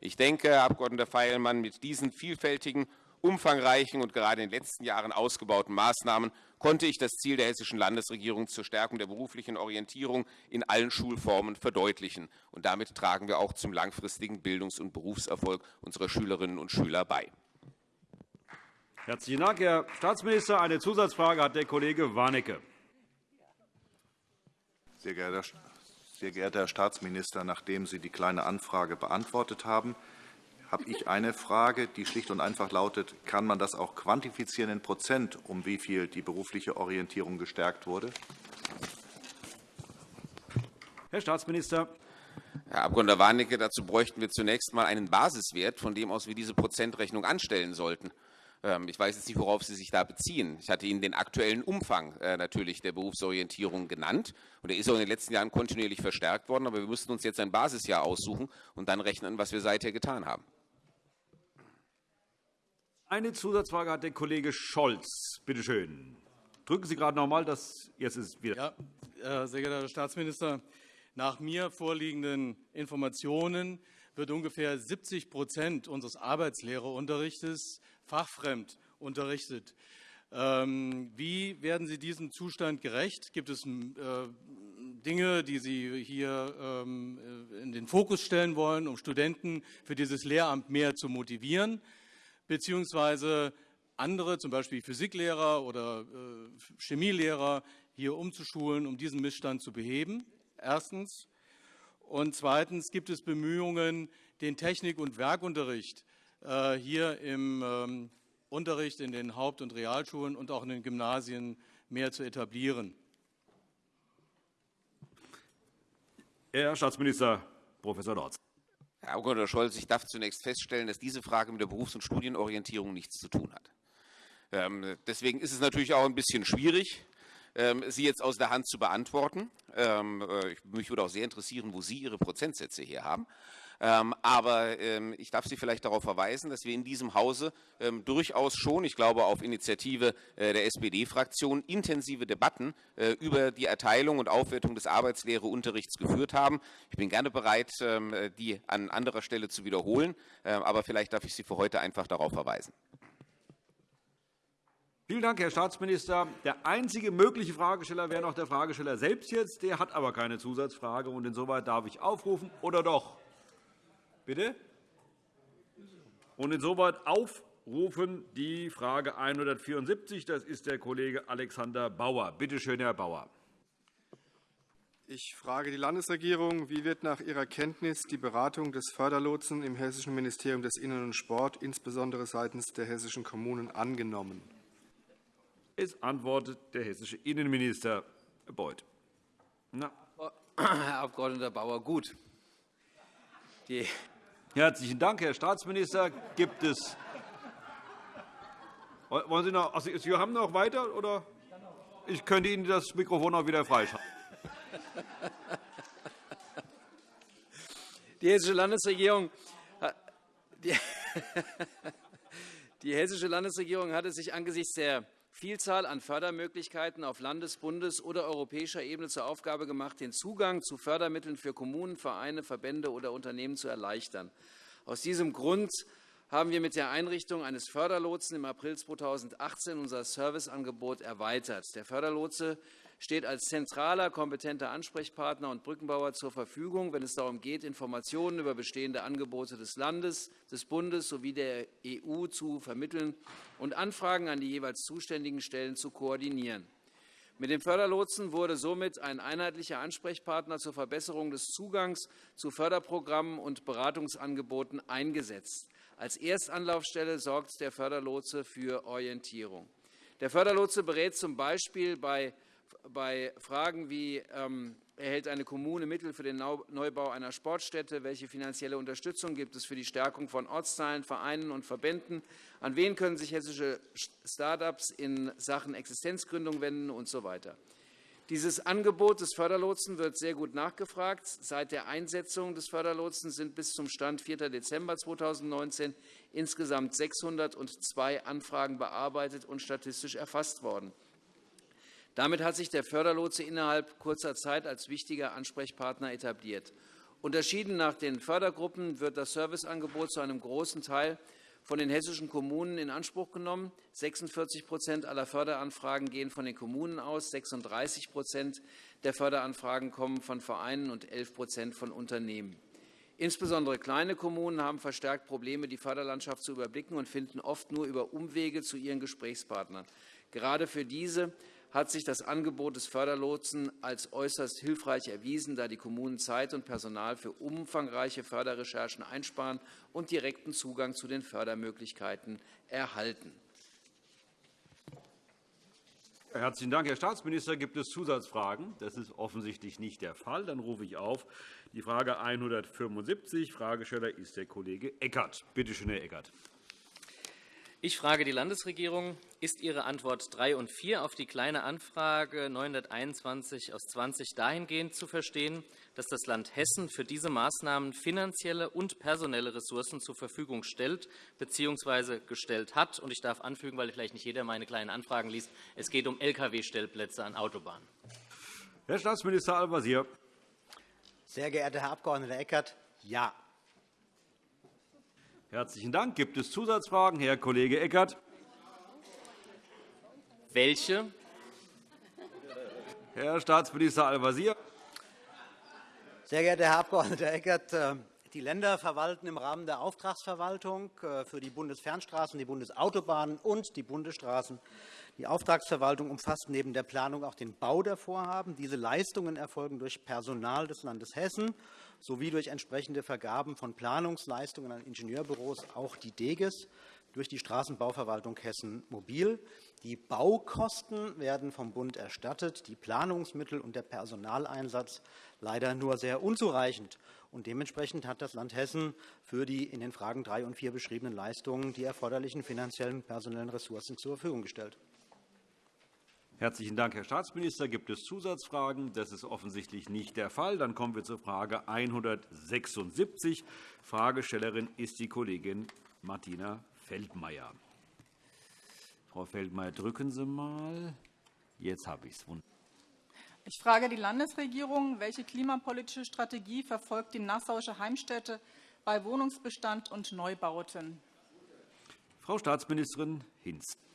Ich denke, Herr Abg. Feilmann, mit diesen vielfältigen umfangreichen und gerade in den letzten Jahren ausgebauten Maßnahmen konnte ich das Ziel der hessischen Landesregierung zur Stärkung der beruflichen Orientierung in allen Schulformen verdeutlichen. Und damit tragen wir auch zum langfristigen Bildungs- und Berufserfolg unserer Schülerinnen und Schüler bei. Herzlichen Dank, Herr Staatsminister. Eine Zusatzfrage hat der Kollege Warnecke. Sehr geehrter, sehr geehrter Herr Staatsminister, nachdem Sie die Kleine Anfrage beantwortet haben, habe ich eine Frage, die schlicht und einfach lautet, kann man das auch quantifizieren in Prozent, um wie viel die berufliche Orientierung gestärkt wurde? Herr Staatsminister. Herr Abg. Warnecke, dazu bräuchten wir zunächst einmal einen Basiswert, von dem aus wir diese Prozentrechnung anstellen sollten. Ähm, ich weiß jetzt nicht, worauf Sie sich da beziehen. Ich hatte Ihnen den aktuellen Umfang äh, natürlich der Berufsorientierung genannt. Und der ist auch in den letzten Jahren kontinuierlich verstärkt worden. Aber wir müssten uns jetzt ein Basisjahr aussuchen und dann rechnen, was wir seither getan haben. Eine Zusatzfrage hat der Kollege Scholz. Bitte schön. Drücken Sie gerade noch einmal. Das jetzt ist wieder. Ja, äh, sehr geehrter Herr Staatsminister, nach mir vorliegenden Informationen wird ungefähr 70% unseres Arbeitslehrerunterrichts fachfremd unterrichtet. Ähm, wie werden Sie diesem Zustand gerecht? Gibt es äh, Dinge, die Sie hier ähm, in den Fokus stellen wollen, um Studenten für dieses Lehramt mehr zu motivieren? Beziehungsweise andere, zum Beispiel Physiklehrer oder äh, Chemielehrer, hier umzuschulen, um diesen Missstand zu beheben. Erstens. Und zweitens gibt es Bemühungen, den Technik- und Werkunterricht äh, hier im ähm, Unterricht in den Haupt- und Realschulen und auch in den Gymnasien mehr zu etablieren. Herr Staatsminister Prof. Lorz. Herr Abg. Scholz, ich darf zunächst feststellen, dass diese Frage mit der Berufs- und Studienorientierung nichts zu tun hat. Ähm, deswegen ist es natürlich auch ein bisschen schwierig, ähm, sie jetzt aus der Hand zu beantworten. Ähm, äh, mich würde auch sehr interessieren, wo Sie Ihre Prozentsätze hier haben. Ähm, aber ähm, ich darf Sie vielleicht darauf verweisen, dass wir in diesem Hause ähm, durchaus schon, ich glaube auf Initiative äh, der SPD-Fraktion, intensive Debatten äh, über die Erteilung und Aufwertung des Arbeitslehreunterrichts geführt haben. Ich bin gerne bereit, die an anderer Stelle zu wiederholen, aber vielleicht darf ich Sie für heute einfach darauf verweisen. Vielen Dank, Herr Staatsminister. Der einzige mögliche Fragesteller wäre noch der Fragesteller selbst jetzt. Der hat aber keine Zusatzfrage. Und insoweit darf ich aufrufen, oder doch? Bitte? Und insoweit aufrufen die Frage 174. Das ist der Kollege Alexander Bauer. Bitte schön, Herr Bauer. Ich frage die Landesregierung, wie wird nach Ihrer Kenntnis die Beratung des Förderlotsen im Hessischen Ministerium des Innern und Sport, insbesondere seitens der hessischen Kommunen, angenommen? Es antwortet der hessische Innenminister Beuth. Na. Herr Abg. Bauer, gut. Die Herzlichen Dank, Herr Staatsminister. Gibt es wollen Sie noch? Also, Sie haben noch weiter, oder? Ich könnte Ihnen das Mikrofon auch wieder freischalten. Die hessische Landesregierung, die, hessische Landesregierung hatte sich angesichts der Vielzahl an Fördermöglichkeiten auf Landes-, Bundes- oder europäischer Ebene zur Aufgabe gemacht, den Zugang zu Fördermitteln für Kommunen, Vereine, Verbände oder Unternehmen zu erleichtern. Aus diesem Grund haben wir mit der Einrichtung eines Förderlotsen im April 2018 unser Serviceangebot erweitert. Der Förderlotse steht als zentraler, kompetenter Ansprechpartner und Brückenbauer zur Verfügung, wenn es darum geht, Informationen über bestehende Angebote des Landes, des Bundes sowie der EU zu vermitteln und Anfragen an die jeweils zuständigen Stellen zu koordinieren. Mit dem Förderlotsen wurde somit ein einheitlicher Ansprechpartner zur Verbesserung des Zugangs zu Förderprogrammen und Beratungsangeboten eingesetzt. Als Erstanlaufstelle sorgt der Förderlotse für Orientierung. Der Förderlotse berät z. B. bei bei Fragen wie ähm, erhält eine Kommune Mittel für den Neubau einer Sportstätte? Welche finanzielle Unterstützung gibt es für die Stärkung von Ortsteilen, Vereinen und Verbänden? An wen können sich hessische Start-ups in Sachen Existenzgründung wenden usw. So Dieses Angebot des Förderlotsen wird sehr gut nachgefragt. Seit der Einsetzung des Förderlotsen sind bis zum Stand 4. Dezember 2019 insgesamt 602 Anfragen bearbeitet und statistisch erfasst worden. Damit hat sich der Förderlotse innerhalb kurzer Zeit als wichtiger Ansprechpartner etabliert. Unterschieden nach den Fördergruppen wird das Serviceangebot zu einem großen Teil von den hessischen Kommunen in Anspruch genommen. 46% aller Förderanfragen gehen von den Kommunen aus, 36% der Förderanfragen kommen von Vereinen und 11% von Unternehmen. Insbesondere kleine Kommunen haben verstärkt Probleme, die Förderlandschaft zu überblicken und finden oft nur über Umwege zu ihren Gesprächspartnern. Gerade für diese hat sich das Angebot des Förderlotsen als äußerst hilfreich erwiesen, da die Kommunen Zeit und Personal für umfangreiche Förderrecherchen einsparen und direkten Zugang zu den Fördermöglichkeiten erhalten. Herzlichen Dank, Herr Staatsminister. Gibt es Zusatzfragen? Das ist offensichtlich nicht der Fall. Dann rufe ich auf die Frage 175. Fragesteller ist der Kollege Eckert. Bitte schön, Herr Eckert. Ich frage die Landesregierung. Ist Ihre Antwort 3 und 4 auf die Kleine Anfrage 921 aus 20 dahingehend zu verstehen, dass das Land Hessen für diese Maßnahmen finanzielle und personelle Ressourcen zur Verfügung stellt bzw. gestellt hat? Und ich darf anfügen, weil vielleicht nicht jeder meine Kleinen Anfragen liest, es geht um Lkw-Stellplätze an Autobahnen. Herr Staatsminister Al-Wazir. Sehr geehrter Herr Abg. Eckert, ja. Herzlichen Dank. Gibt es Zusatzfragen? Herr Kollege Eckert. Welche? Herr Staatsminister Al-Wazir. Sehr geehrter Herr Abg. Eckert, äh, die Länder verwalten im Rahmen der Auftragsverwaltung äh, für die Bundesfernstraßen, die Bundesautobahnen und die Bundesstraßen. Die Auftragsverwaltung umfasst neben der Planung auch den Bau der Vorhaben. Diese Leistungen erfolgen durch Personal des Landes Hessen sowie durch entsprechende Vergaben von Planungsleistungen an Ingenieurbüros, auch die DEGES, durch die Straßenbauverwaltung Hessen Mobil. Die Baukosten werden vom Bund erstattet, die Planungsmittel und der Personaleinsatz leider nur sehr unzureichend. Und dementsprechend hat das Land Hessen für die in den Fragen 3 und 4 beschriebenen Leistungen die erforderlichen finanziellen und personellen Ressourcen zur Verfügung gestellt. Herzlichen Dank, Herr Staatsminister. Gibt es Zusatzfragen? Das ist offensichtlich nicht der Fall. Dann kommen wir zur Frage 176. Fragestellerin ist die Kollegin Martina Feldmayer. Frau Feldmayer, drücken Sie mal. Jetzt habe ich es. Ich frage die Landesregierung, welche klimapolitische Strategie verfolgt die Nassauische Heimstätte bei Wohnungsbestand und Neubauten? Frau Staatsministerin Hinz.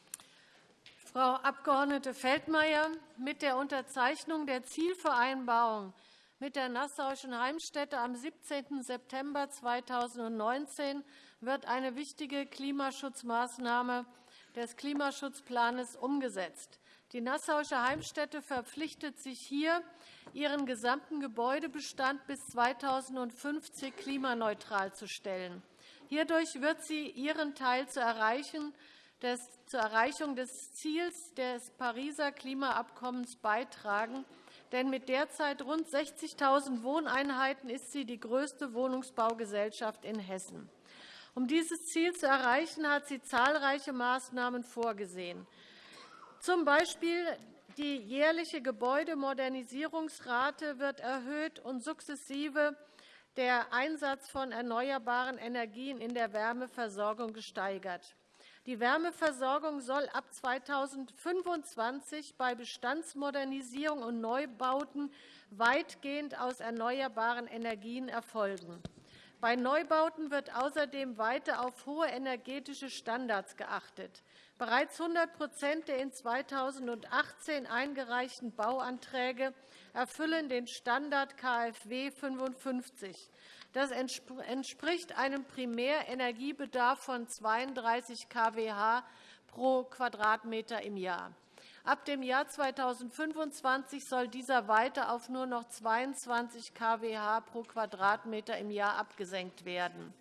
Frau Abg. Feldmayer, mit der Unterzeichnung der Zielvereinbarung mit der Nassauischen Heimstätte am 17. September 2019 wird eine wichtige Klimaschutzmaßnahme des Klimaschutzplans umgesetzt. Die Nassauische Heimstätte verpflichtet sich hier, ihren gesamten Gebäudebestand bis 2050 klimaneutral zu stellen. Hierdurch wird sie ihren Teil zu erreichen, zur Erreichung des Ziels des Pariser Klimaabkommens beitragen. Denn mit derzeit rund 60.000 Wohneinheiten ist sie die größte Wohnungsbaugesellschaft in Hessen. Um dieses Ziel zu erreichen, hat sie zahlreiche Maßnahmen vorgesehen. Zum Beispiel die jährliche Gebäudemodernisierungsrate wird erhöht und sukzessive der Einsatz von erneuerbaren Energien in der Wärmeversorgung gesteigert. Die Wärmeversorgung soll ab 2025 bei Bestandsmodernisierung und Neubauten weitgehend aus erneuerbaren Energien erfolgen. Bei Neubauten wird außerdem weiter auf hohe energetische Standards geachtet. Bereits 100% der in 2018 eingereichten Bauanträge erfüllen den Standard KfW 55. Das entspricht einem Primärenergiebedarf von 32 kWh pro Quadratmeter im Jahr. Ab dem Jahr 2025 soll dieser weiter auf nur noch 22 kWh pro Quadratmeter im Jahr abgesenkt werden.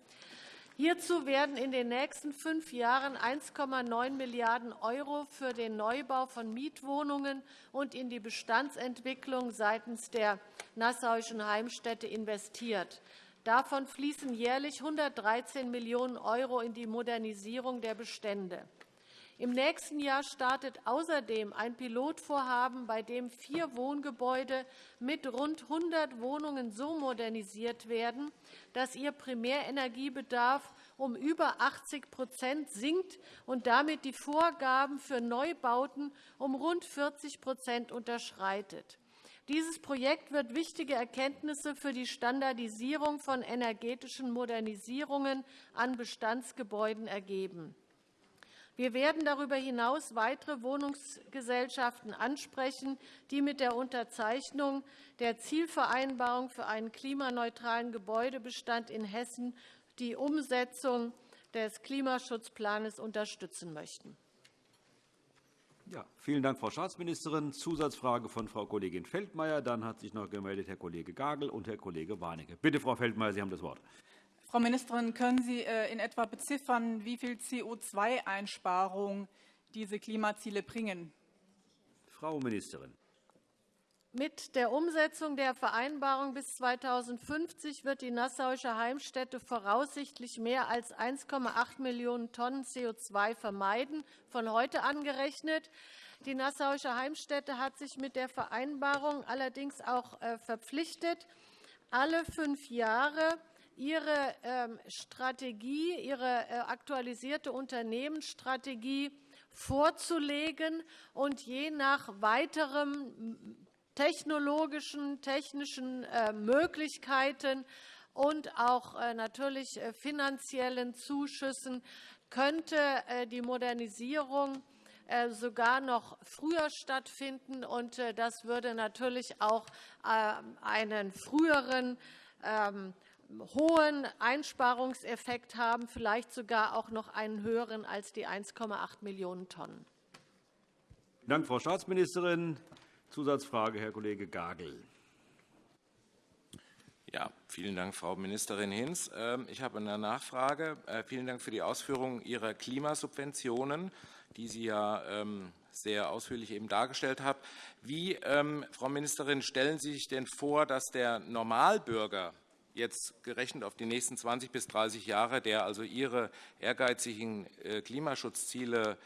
Hierzu werden in den nächsten fünf Jahren 1,9 Milliarden € für den Neubau von Mietwohnungen und in die Bestandsentwicklung seitens der Nassauischen Heimstätte investiert. Davon fließen jährlich 113 Millionen € in die Modernisierung der Bestände. Im nächsten Jahr startet außerdem ein Pilotvorhaben, bei dem vier Wohngebäude mit rund 100 Wohnungen so modernisiert werden, dass ihr Primärenergiebedarf um über 80% sinkt und damit die Vorgaben für Neubauten um rund 40% unterschreitet. Dieses Projekt wird wichtige Erkenntnisse für die Standardisierung von energetischen Modernisierungen an Bestandsgebäuden ergeben. Wir werden darüber hinaus weitere Wohnungsgesellschaften ansprechen, die mit der Unterzeichnung der Zielvereinbarung für einen klimaneutralen Gebäudebestand in Hessen die Umsetzung des Klimaschutzplans unterstützen möchten. Ja, vielen Dank, Frau Staatsministerin. Zusatzfrage von Frau Kollegin Feldmayer. Dann hat sich noch gemeldet Herr Kollege Gagel und Herr Kollege Warnecke. Bitte, Frau Feldmayer, Sie haben das Wort. Frau Ministerin, können Sie äh, in etwa beziffern, wie viel CO2-Einsparung diese Klimaziele bringen? Frau Ministerin. Mit der Umsetzung der Vereinbarung bis 2050 wird die Nassauische Heimstätte voraussichtlich mehr als 1,8 Millionen Tonnen CO2 vermeiden, von heute angerechnet. Die Nassauische Heimstätte hat sich mit der Vereinbarung allerdings auch äh, verpflichtet, alle fünf Jahre ihre ähm, Strategie, ihre äh, aktualisierte Unternehmensstrategie vorzulegen und je nach weiterem technologischen, technischen äh, Möglichkeiten und auch äh, natürlich finanziellen Zuschüssen könnte die Modernisierung sogar noch früher stattfinden. und Das würde natürlich auch einen früheren ähm, hohen Einsparungseffekt haben, vielleicht sogar auch noch einen höheren als die 1,8 Millionen Tonnen. Vielen Dank, Frau Staatsministerin. Zusatzfrage, Herr Kollege Gagel. Ja, vielen Dank, Frau Ministerin Hinz. Ähm, ich habe eine Nachfrage. Äh, vielen Dank für die Ausführungen Ihrer Klimasubventionen, die Sie ja ähm, sehr ausführlich eben dargestellt haben. Wie, ähm, Frau Ministerin, stellen Sie sich denn vor, dass der Normalbürger jetzt gerechnet auf die nächsten 20 bis 30 Jahre, der also Ihre ehrgeizigen äh, Klimaschutzziele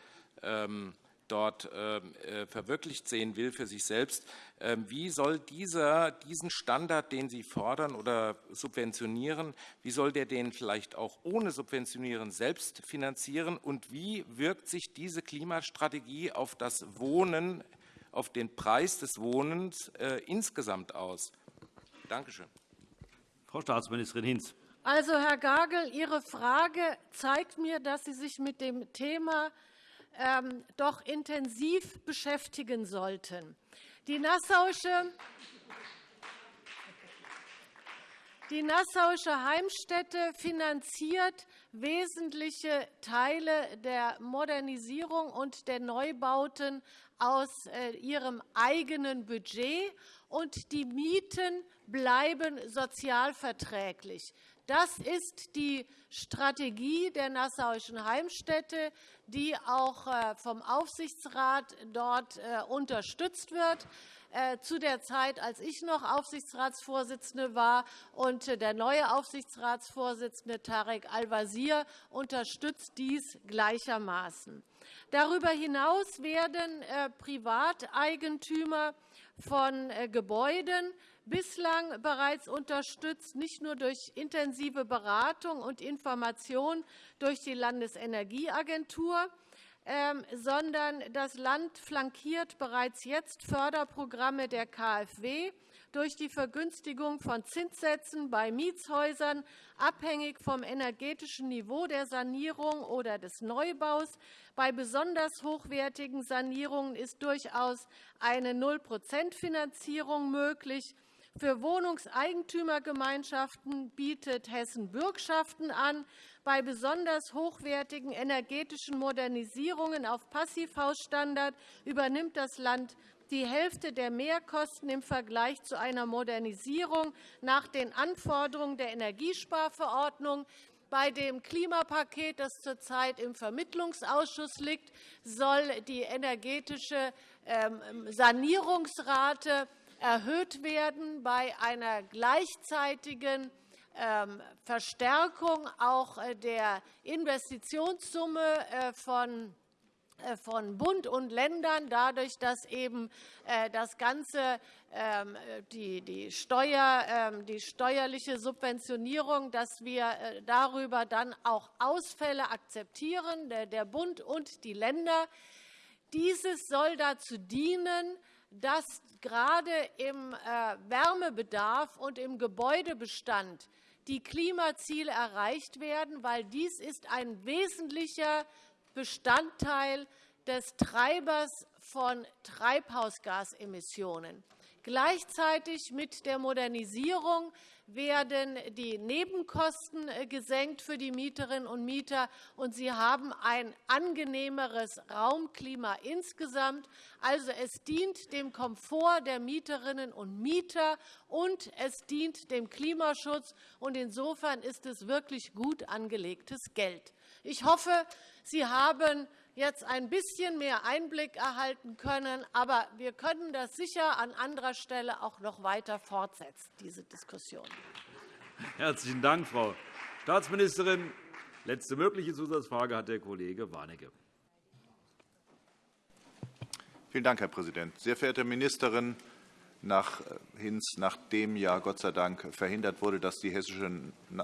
dort ähm, äh, verwirklicht sehen will für sich selbst. Ähm, wie soll dieser, diesen Standard, den Sie fordern oder subventionieren, wie soll der den vielleicht auch ohne Subventionieren selbst finanzieren? Und wie wirkt sich diese Klimastrategie auf das Wohnen, auf den Preis des Wohnens äh, insgesamt aus? Danke schön. Frau Staatsministerin Hinz. Also, Herr Gagel, Ihre Frage zeigt mir, dass Sie sich mit dem Thema ähm, doch intensiv beschäftigen sollten. Die Nassauische, die Nassauische Heimstätte finanziert wesentliche Teile der Modernisierung und der Neubauten aus äh, ihrem eigenen Budget, und die Mieten bleiben sozialverträglich. Das ist die Strategie der Nassauischen Heimstätte, die auch äh, vom Aufsichtsrat dort äh, unterstützt wird. Äh, zu der Zeit, als ich noch Aufsichtsratsvorsitzende war und der neue Aufsichtsratsvorsitzende Tarek Al-Wazir unterstützt dies gleichermaßen. Darüber hinaus werden Privateigentümer von Gebäuden bislang bereits unterstützt, nicht nur durch intensive Beratung und Information durch die Landesenergieagentur, ähm, sondern das Land flankiert bereits jetzt Förderprogramme der KfW durch die Vergünstigung von Zinssätzen bei Mietshäusern, abhängig vom energetischen Niveau der Sanierung oder des Neubaus. Bei besonders hochwertigen Sanierungen ist durchaus eine Null-Prozent-Finanzierung möglich. Für Wohnungseigentümergemeinschaften bietet Hessen Bürgschaften an. Bei besonders hochwertigen energetischen Modernisierungen auf Passivhausstandard übernimmt das Land die Hälfte der Mehrkosten im Vergleich zu einer Modernisierung nach den Anforderungen der Energiesparverordnung. Bei dem Klimapaket, das zurzeit im Vermittlungsausschuss liegt, soll die energetische ähm, Sanierungsrate erhöht werden bei einer gleichzeitigen ähm, Verstärkung auch äh, der Investitionssumme äh, von äh, von Bund und Ländern, dadurch, dass eben das Ganze ähm, die, die, Steuer, ähm, die steuerliche Subventionierung, dass wir darüber dann auch Ausfälle akzeptieren, der Bund und die Länder. Dieses soll dazu dienen, dass gerade im äh, Wärmebedarf und im Gebäudebestand die Klimaziele erreicht werden, weil dies ist ein wesentlicher Bestandteil des Treibers von Treibhausgasemissionen. Gleichzeitig mit der Modernisierung werden die Nebenkosten äh, gesenkt für die Mieterinnen und Mieter, und sie haben ein angenehmeres Raumklima insgesamt. Also, es dient dem Komfort der Mieterinnen und Mieter, und es dient dem Klimaschutz. Und insofern ist es wirklich gut angelegtes Geld. Ich hoffe, Sie haben jetzt ein bisschen mehr Einblick erhalten können. Aber wir können das sicher an anderer Stelle auch noch weiter fortsetzen, diese Diskussion. Herzlichen Dank, Frau Staatsministerin. Letzte mögliche Zusatzfrage hat der Kollege Warnecke. Vielen Dank, Herr Präsident. Sehr verehrte Ministerin, nach äh, Hinz, nachdem ja Gott sei Dank verhindert wurde, dass die, hessische,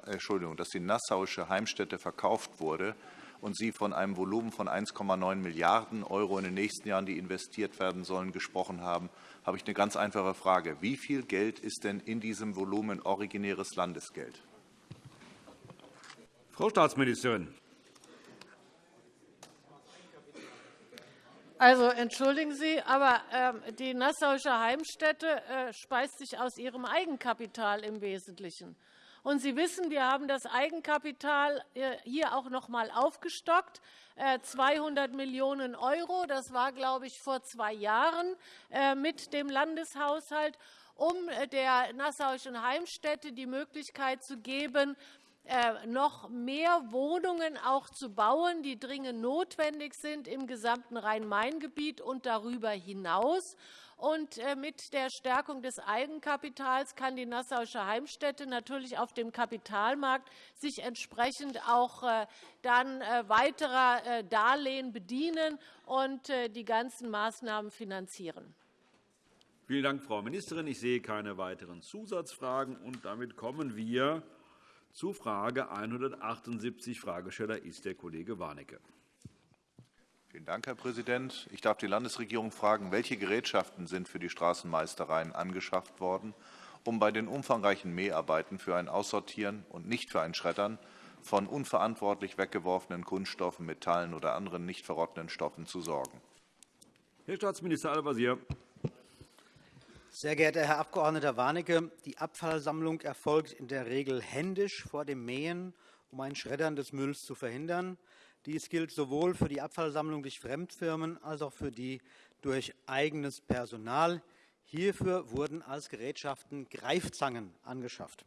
Entschuldigung, dass die nassauische Heimstätte verkauft wurde, und Sie von einem Volumen von 1,9 Milliarden € in den nächsten Jahren, die investiert werden sollen, gesprochen haben, habe ich eine ganz einfache Frage. Wie viel Geld ist denn in diesem Volumen originäres Landesgeld? Frau Staatsministerin. Also, entschuldigen Sie, aber äh, die Nassauische Heimstätte äh, speist sich aus ihrem Eigenkapital im Wesentlichen. Und Sie wissen, wir haben das Eigenkapital äh, hier auch noch einmal aufgestockt. 200 äh, Millionen €. Das war, glaube ich, vor zwei Jahren äh, mit dem Landeshaushalt, um der Nassauischen Heimstätte die Möglichkeit zu geben, noch mehr Wohnungen auch zu bauen, die dringend notwendig sind im gesamten Rhein-Main-Gebiet und darüber hinaus. Und äh, mit der Stärkung des Eigenkapitals kann die Nassauische Heimstätte natürlich auf dem Kapitalmarkt sich entsprechend auch äh, dann äh, weiterer Darlehen bedienen und die ganzen Maßnahmen finanzieren. Vielen Dank, Frau Ministerin. Ich sehe keine weiteren Zusatzfragen. Und damit kommen wir zu Frage 178. Fragesteller ist der Kollege Warnecke. Vielen Dank, Herr Präsident. Ich darf die Landesregierung fragen, welche Gerätschaften sind für die Straßenmeistereien angeschafft worden, um bei den umfangreichen Mäharbeiten für ein Aussortieren und nicht für ein Schreddern von unverantwortlich weggeworfenen Kunststoffen, Metallen oder anderen nicht verrottenden Stoffen zu sorgen. Herr Staatsminister Al-Wazir. Sehr geehrter Herr Abg. Warnecke, die Abfallsammlung erfolgt in der Regel händisch vor dem Mähen, um ein Schreddern des Mülls zu verhindern. Dies gilt sowohl für die Abfallsammlung durch Fremdfirmen als auch für die durch eigenes Personal. Hierfür wurden als Gerätschaften Greifzangen angeschafft.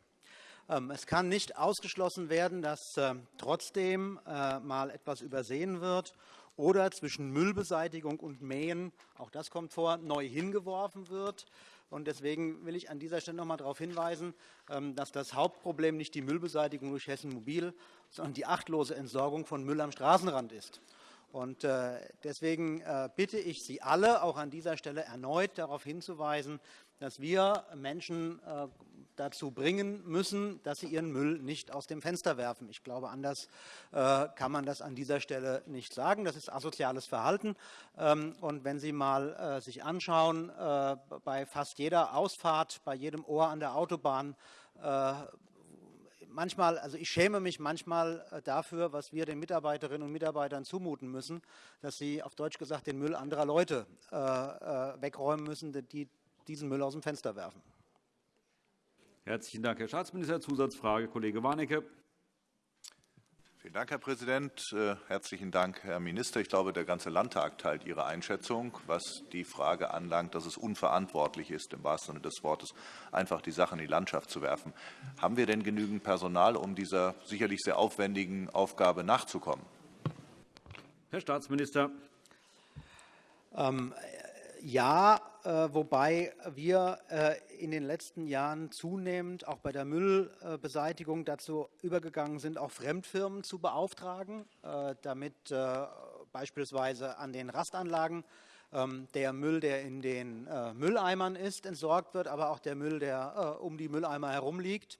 Ähm, es kann nicht ausgeschlossen werden, dass äh, trotzdem äh, mal etwas übersehen wird oder zwischen Müllbeseitigung und Mähen, auch das kommt vor, neu hingeworfen wird. Deswegen will ich an dieser Stelle noch einmal darauf hinweisen, ähm, dass das Hauptproblem nicht die Müllbeseitigung durch Hessen Mobil, sondern die achtlose Entsorgung von Müll am Straßenrand ist. Äh, deswegen äh, bitte ich Sie alle, auch an dieser Stelle erneut darauf hinzuweisen, dass wir Menschen äh, dazu bringen müssen, dass sie ihren Müll nicht aus dem Fenster werfen. Ich glaube, anders äh, kann man das an dieser Stelle nicht sagen. Das ist asoziales Verhalten. Ähm, und wenn Sie mal äh, sich anschauen, äh, bei fast jeder Ausfahrt, bei jedem Ohr an der Autobahn, manchmal, also ich schäme mich manchmal dafür, was wir den Mitarbeiterinnen und Mitarbeitern zumuten müssen, dass sie auf Deutsch gesagt den Müll anderer Leute wegräumen müssen, die diesen Müll aus dem Fenster werfen. Herzlichen Dank, Herr Staatsminister. Zusatzfrage, Kollege Warnecke. Vielen Dank, Herr Präsident. Äh, herzlichen Dank, Herr Minister. Ich glaube, der ganze Landtag teilt Ihre Einschätzung, was die Frage anlangt, dass es unverantwortlich ist, im wahrsten Sinne des Wortes, einfach die Sache in die Landschaft zu werfen. Haben wir denn genügend Personal, um dieser sicherlich sehr aufwendigen Aufgabe nachzukommen? Herr Staatsminister. Ähm, ja, äh, wobei wir äh, in den letzten Jahren zunehmend auch bei der Müllbeseitigung dazu übergegangen sind, auch Fremdfirmen zu beauftragen, äh, damit beispielsweise an den Rastanlagen ähm, der Müll, der in den Mülleimern ist, entsorgt wird, aber auch der Müll, der um die Mülleimer herum liegt.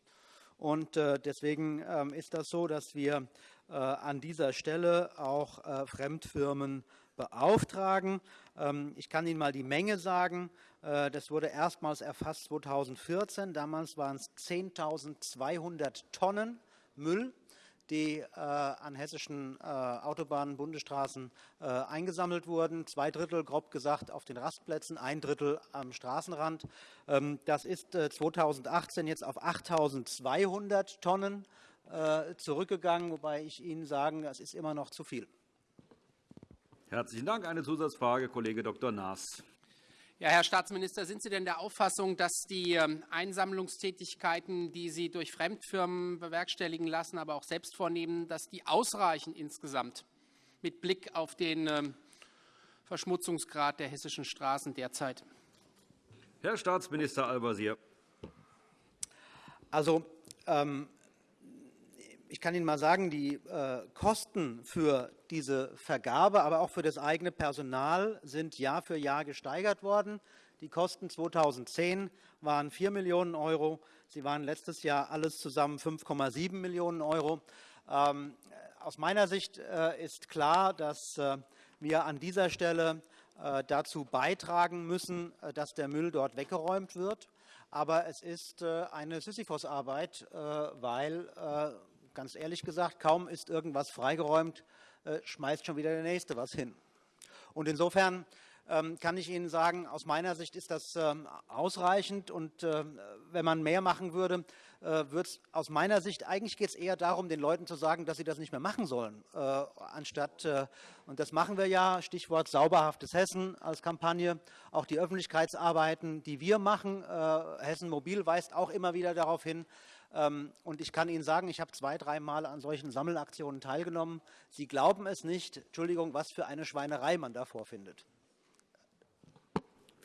Und deswegen ähm, ist das so, dass wir an dieser Stelle auch Fremdfirmen beauftragen. Ähm, ich kann Ihnen mal die Menge sagen. Äh, das wurde erstmals erfasst 2014. Damals waren es 10.200 Tonnen Müll die äh, an hessischen äh, Autobahnen, Bundesstraßen äh, eingesammelt wurden. Zwei Drittel, grob gesagt, auf den Rastplätzen, ein Drittel am Straßenrand. Ähm, das ist 2018 jetzt auf 8.200 Tonnen zurückgegangen, wobei ich Ihnen sagen, das ist immer noch zu viel. Herzlichen Dank. Eine Zusatzfrage, Kollege Dr. Naas. Ja, Herr Staatsminister, sind Sie denn der Auffassung, dass die ähm, Einsammlungstätigkeiten, die Sie durch Fremdfirmen bewerkstelligen lassen, aber auch selbst vornehmen, dass die ausreichen insgesamt mit Blick auf den ähm, Verschmutzungsgrad der hessischen Straßen derzeit? Herr Staatsminister Al-Wazir. Also, ähm, ich kann Ihnen mal sagen, die äh, Kosten für diese Vergabe, aber auch für das eigene Personal sind Jahr für Jahr gesteigert worden. Die Kosten 2010 waren 4 Millionen €. Sie waren letztes Jahr alles zusammen 5,7 Millionen €. Ähm, aus meiner Sicht äh, ist klar, dass äh, wir an dieser Stelle dazu beitragen müssen, dass der Müll dort weggeräumt wird. Aber es ist eine Sisyphos-Arbeit, weil ganz ehrlich gesagt, kaum ist irgendwas freigeräumt, äh, schmeißt schon wieder der Nächste was hin. Und insofern ähm, kann ich Ihnen sagen, aus meiner Sicht ist das ähm, ausreichend. Und äh, wenn man mehr machen würde, äh, wird es aus meiner Sicht, eigentlich geht es eher darum, den Leuten zu sagen, dass sie das nicht mehr machen sollen, anstatt, und das machen wir ja, Stichwort sauberhaftes Hessen als Kampagne, auch die Öffentlichkeitsarbeiten, die wir machen. Hessen Mobil weist auch immer wieder darauf hin, ähm, und ich kann Ihnen sagen, ich habe zwei, dreimal an solchen Sammelaktionen teilgenommen. Sie glauben es nicht, Entschuldigung, was für eine Schweinerei man da vorfindet.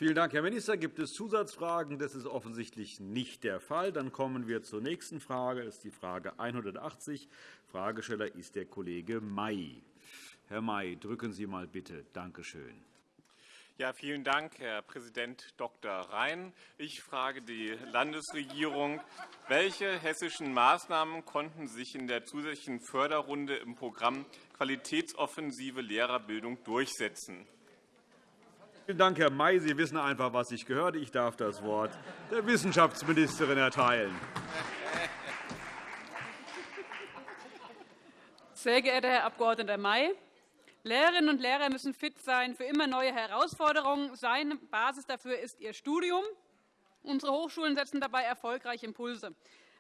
Vielen Dank, Herr Minister. Gibt es Zusatzfragen? Das ist offensichtlich nicht der Fall. Dann kommen wir zur nächsten Frage. Das ist die Frage 180. Fragesteller ist der Kollege May. Herr May, drücken Sie mal bitte. Danke schön. Ja, vielen Dank, Herr Präsident Dr. Rhein. Ich frage die Landesregierung, welche hessischen Maßnahmen konnten sich in der zusätzlichen Förderrunde im Programm Qualitätsoffensive Lehrerbildung durchsetzen? Vielen Dank, Herr May. Sie wissen einfach, was ich gehört. Ich darf das Wort der Wissenschaftsministerin erteilen. Sehr geehrter Herr Abg. May! Lehrerinnen und Lehrer müssen fit sein für immer neue Herausforderungen. Seine Basis dafür ist ihr Studium. Unsere Hochschulen setzen dabei erfolgreich Impulse.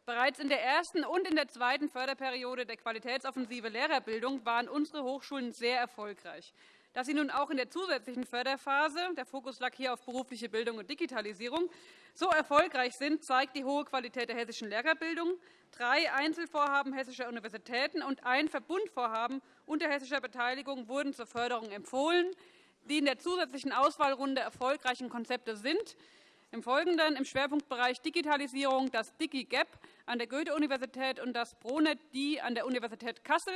Bereits in der ersten und in der zweiten Förderperiode der Qualitätsoffensive Lehrerbildung waren unsere Hochschulen sehr erfolgreich. Dass sie nun auch in der zusätzlichen Förderphase – der Fokus lag hier auf berufliche Bildung und Digitalisierung – so erfolgreich sind, zeigt die hohe Qualität der hessischen Lehrerbildung. Drei Einzelvorhaben hessischer Universitäten und ein Verbundvorhaben unter hessischer Beteiligung wurden zur Förderung empfohlen. Die in der zusätzlichen Auswahlrunde erfolgreichen Konzepte sind im Folgenden im Schwerpunktbereich Digitalisierung das DigiGap an der Goethe-Universität und das ProNet-D an der Universität Kassel.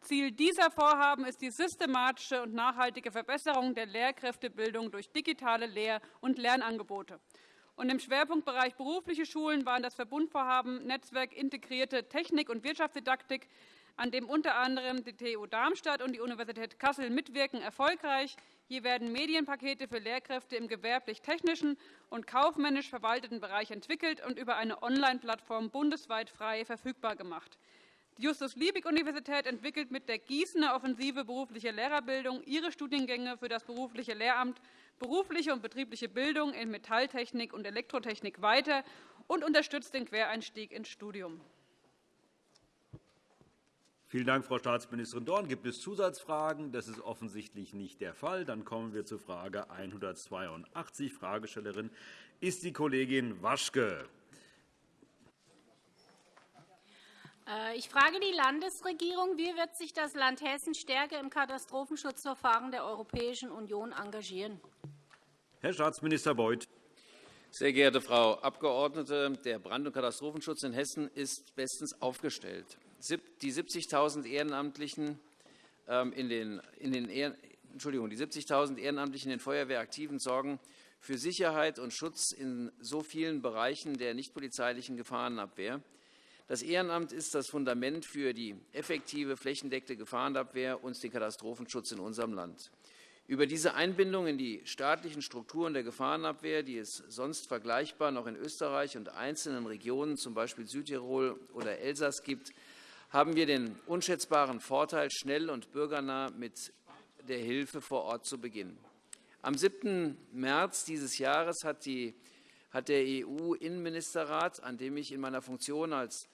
Ziel dieser Vorhaben ist die systematische und nachhaltige Verbesserung der Lehrkräftebildung durch digitale Lehr- und Lernangebote. Und Im Schwerpunktbereich berufliche Schulen waren das Verbundvorhaben Netzwerk integrierte Technik- und Wirtschaftsdidaktik, an dem unter anderem die TU Darmstadt und die Universität Kassel mitwirken, erfolgreich. Hier werden Medienpakete für Lehrkräfte im gewerblich-technischen und kaufmännisch verwalteten Bereich entwickelt und über eine Online-Plattform bundesweit frei verfügbar gemacht. Justus-Liebig-Universität entwickelt mit der Gießener Offensive berufliche Lehrerbildung ihre Studiengänge für das berufliche Lehramt berufliche und betriebliche Bildung in Metalltechnik und Elektrotechnik weiter und unterstützt den Quereinstieg ins Studium. Vielen Dank, Frau Staatsministerin Dorn. Gibt es Zusatzfragen? Das ist offensichtlich nicht der Fall. Dann kommen wir zur Frage 182. Fragestellerin ist die Kollegin Waschke. Äh, ich frage die Landesregierung, wie wird sich das Land Hessen stärker im Katastrophenschutzverfahren der Europäischen Union engagieren? Herr Staatsminister Beuth. Sehr geehrte Frau Abgeordnete, der Brand- und Katastrophenschutz in Hessen ist bestens aufgestellt. Die 70.000 Ehrenamtlichen ähm, in den, in den Entschuldigung, die 70.000 Ehrenamtlichen in den Feuerwehraktiven sorgen für Sicherheit und Schutz in so vielen Bereichen der nichtpolizeilichen Gefahrenabwehr. Das Ehrenamt ist das Fundament für die effektive flächendeckte Gefahrenabwehr und den Katastrophenschutz in unserem Land. Über diese Einbindung in die staatlichen Strukturen der Gefahrenabwehr, die es sonst vergleichbar noch in Österreich und einzelnen Regionen, z. B. Südtirol oder Elsass, gibt, haben wir den unschätzbaren Vorteil, schnell und bürgernah mit der Hilfe vor Ort zu beginnen. Am 7. März dieses Jahres hat, die, hat der EU-Innenministerrat, an dem ich in meiner Funktion als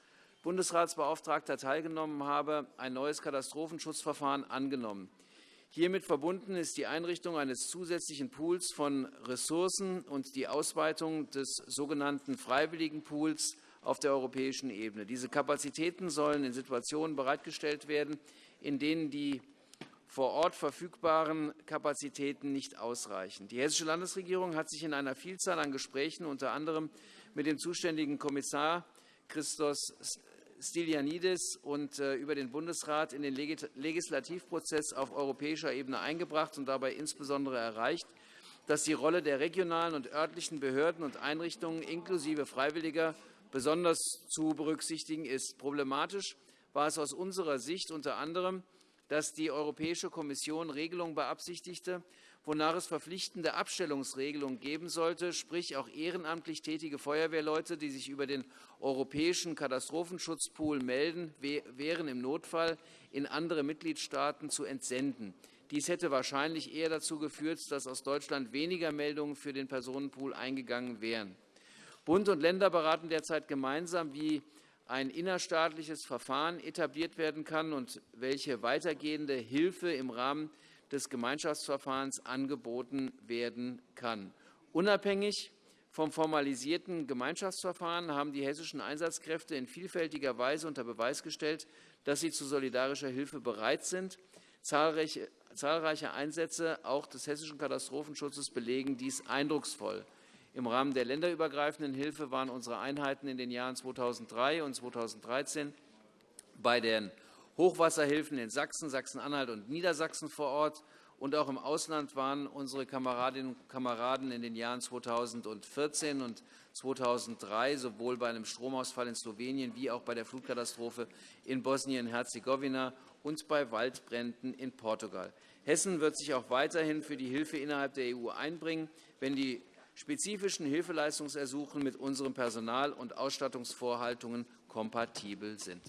Bundesratsbeauftragter teilgenommen habe, ein neues Katastrophenschutzverfahren angenommen. Hiermit verbunden ist die Einrichtung eines zusätzlichen Pools von Ressourcen und die Ausweitung des sogenannten Freiwilligenpools auf der europäischen Ebene. Diese Kapazitäten sollen in Situationen bereitgestellt werden, in denen die vor Ort verfügbaren Kapazitäten nicht ausreichen. Die Hessische Landesregierung hat sich in einer Vielzahl an Gesprächen, unter anderem mit dem zuständigen Kommissar Christos Stylianides und äh, über den Bundesrat in den Legislativprozess auf europäischer Ebene eingebracht und dabei insbesondere erreicht, dass die Rolle der regionalen und örtlichen Behörden und Einrichtungen inklusive Freiwilliger besonders zu berücksichtigen ist. Problematisch war es aus unserer Sicht unter anderem, dass die Europäische Kommission Regelungen beabsichtigte, wonach es verpflichtende Abstellungsregelungen geben sollte, sprich auch ehrenamtlich tätige Feuerwehrleute, die sich über den europäischen Katastrophenschutzpool melden, wären im Notfall in andere Mitgliedstaaten zu entsenden. Dies hätte wahrscheinlich eher dazu geführt, dass aus Deutschland weniger Meldungen für den Personenpool eingegangen wären. Bund und Länder beraten derzeit gemeinsam, wie ein innerstaatliches Verfahren etabliert werden kann und welche weitergehende Hilfe im Rahmen des Gemeinschaftsverfahrens angeboten werden kann. Unabhängig vom formalisierten Gemeinschaftsverfahren haben die hessischen Einsatzkräfte in vielfältiger Weise unter Beweis gestellt, dass sie zu solidarischer Hilfe bereit sind. Zahlreiche, Einsätze auch des hessischen Katastrophenschutzes belegen dies eindrucksvoll. Im Rahmen der länderübergreifenden Hilfe waren unsere Einheiten in den Jahren 2003 und 2013 bei den Hochwasserhilfen in Sachsen, Sachsen-Anhalt und Niedersachsen vor Ort. Und auch im Ausland waren unsere Kameradinnen und Kameraden in den Jahren 2014 und 2003 sowohl bei einem Stromausfall in Slowenien wie auch bei der Flutkatastrophe in Bosnien-Herzegowina und bei Waldbränden in Portugal. Hessen wird sich auch weiterhin für die Hilfe innerhalb der EU einbringen, wenn die spezifischen Hilfeleistungsersuchen mit unseren Personal- und Ausstattungsvorhaltungen kompatibel sind.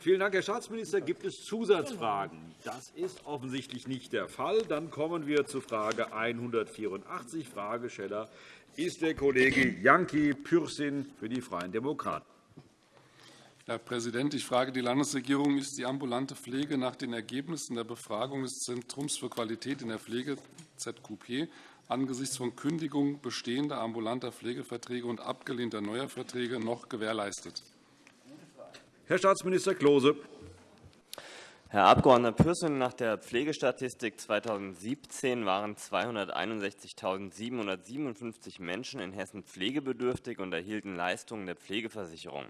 Vielen Dank, Herr Staatsminister. Gibt es Zusatzfragen? Das ist offensichtlich nicht der Fall. Dann kommen wir zu Frage 184. Fragesteller ist der Kollege Janki Pürsün für die Freien Demokraten. Herr Präsident, ich frage die Landesregierung, ist die ambulante Pflege nach den Ergebnissen der Befragung des Zentrums für Qualität in der Pflege ZQP angesichts von Kündigung bestehender ambulanter Pflegeverträge und abgelehnter neuer Verträge noch gewährleistet? Herr Staatsminister Klose. Herr Abg. Pürsün, nach der Pflegestatistik 2017 waren 261.757 Menschen in Hessen pflegebedürftig und erhielten Leistungen der Pflegeversicherung.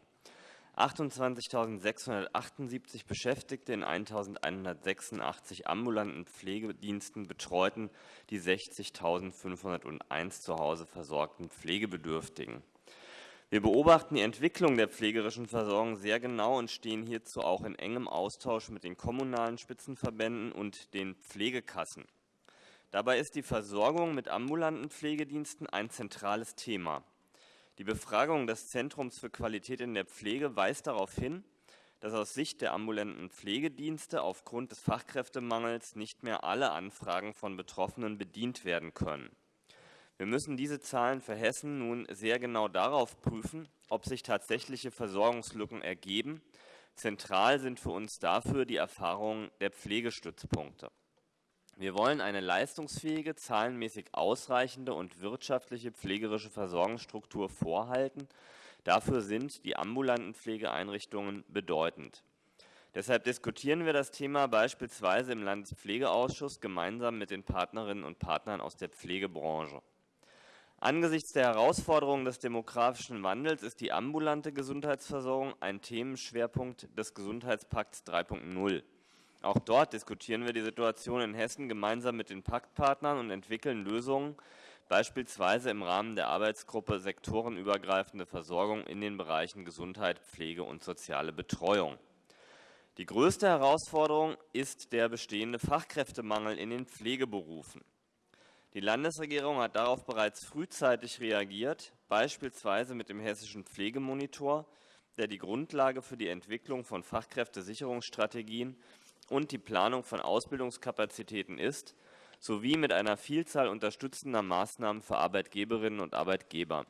28.678 Beschäftigte in 1.186 ambulanten Pflegediensten betreuten die 60.501 zu Hause versorgten Pflegebedürftigen. Wir beobachten die Entwicklung der pflegerischen Versorgung sehr genau und stehen hierzu auch in engem Austausch mit den kommunalen Spitzenverbänden und den Pflegekassen. Dabei ist die Versorgung mit ambulanten Pflegediensten ein zentrales Thema. Die Befragung des Zentrums für Qualität in der Pflege weist darauf hin, dass aus Sicht der ambulanten Pflegedienste aufgrund des Fachkräftemangels nicht mehr alle Anfragen von Betroffenen bedient werden können. Wir müssen diese Zahlen für Hessen nun sehr genau darauf prüfen, ob sich tatsächliche Versorgungslücken ergeben. Zentral sind für uns dafür die Erfahrungen der Pflegestützpunkte. Wir wollen eine leistungsfähige, zahlenmäßig ausreichende und wirtschaftliche pflegerische Versorgungsstruktur vorhalten. Dafür sind die ambulanten Pflegeeinrichtungen bedeutend. Deshalb diskutieren wir das Thema beispielsweise im Landespflegeausschuss gemeinsam mit den Partnerinnen und Partnern aus der Pflegebranche. Angesichts der Herausforderungen des demografischen Wandels ist die ambulante Gesundheitsversorgung ein Themenschwerpunkt des Gesundheitspakts 3.0. Auch dort diskutieren wir die Situation in Hessen gemeinsam mit den Paktpartnern und entwickeln Lösungen, beispielsweise im Rahmen der Arbeitsgruppe Sektorenübergreifende Versorgung in den Bereichen Gesundheit, Pflege und soziale Betreuung. Die größte Herausforderung ist der bestehende Fachkräftemangel in den Pflegeberufen. Die Landesregierung hat darauf bereits frühzeitig reagiert, beispielsweise mit dem hessischen Pflegemonitor, der die Grundlage für die Entwicklung von Fachkräftesicherungsstrategien und die Planung von Ausbildungskapazitäten ist, sowie mit einer Vielzahl unterstützender Maßnahmen für Arbeitgeberinnen und Arbeitgeber.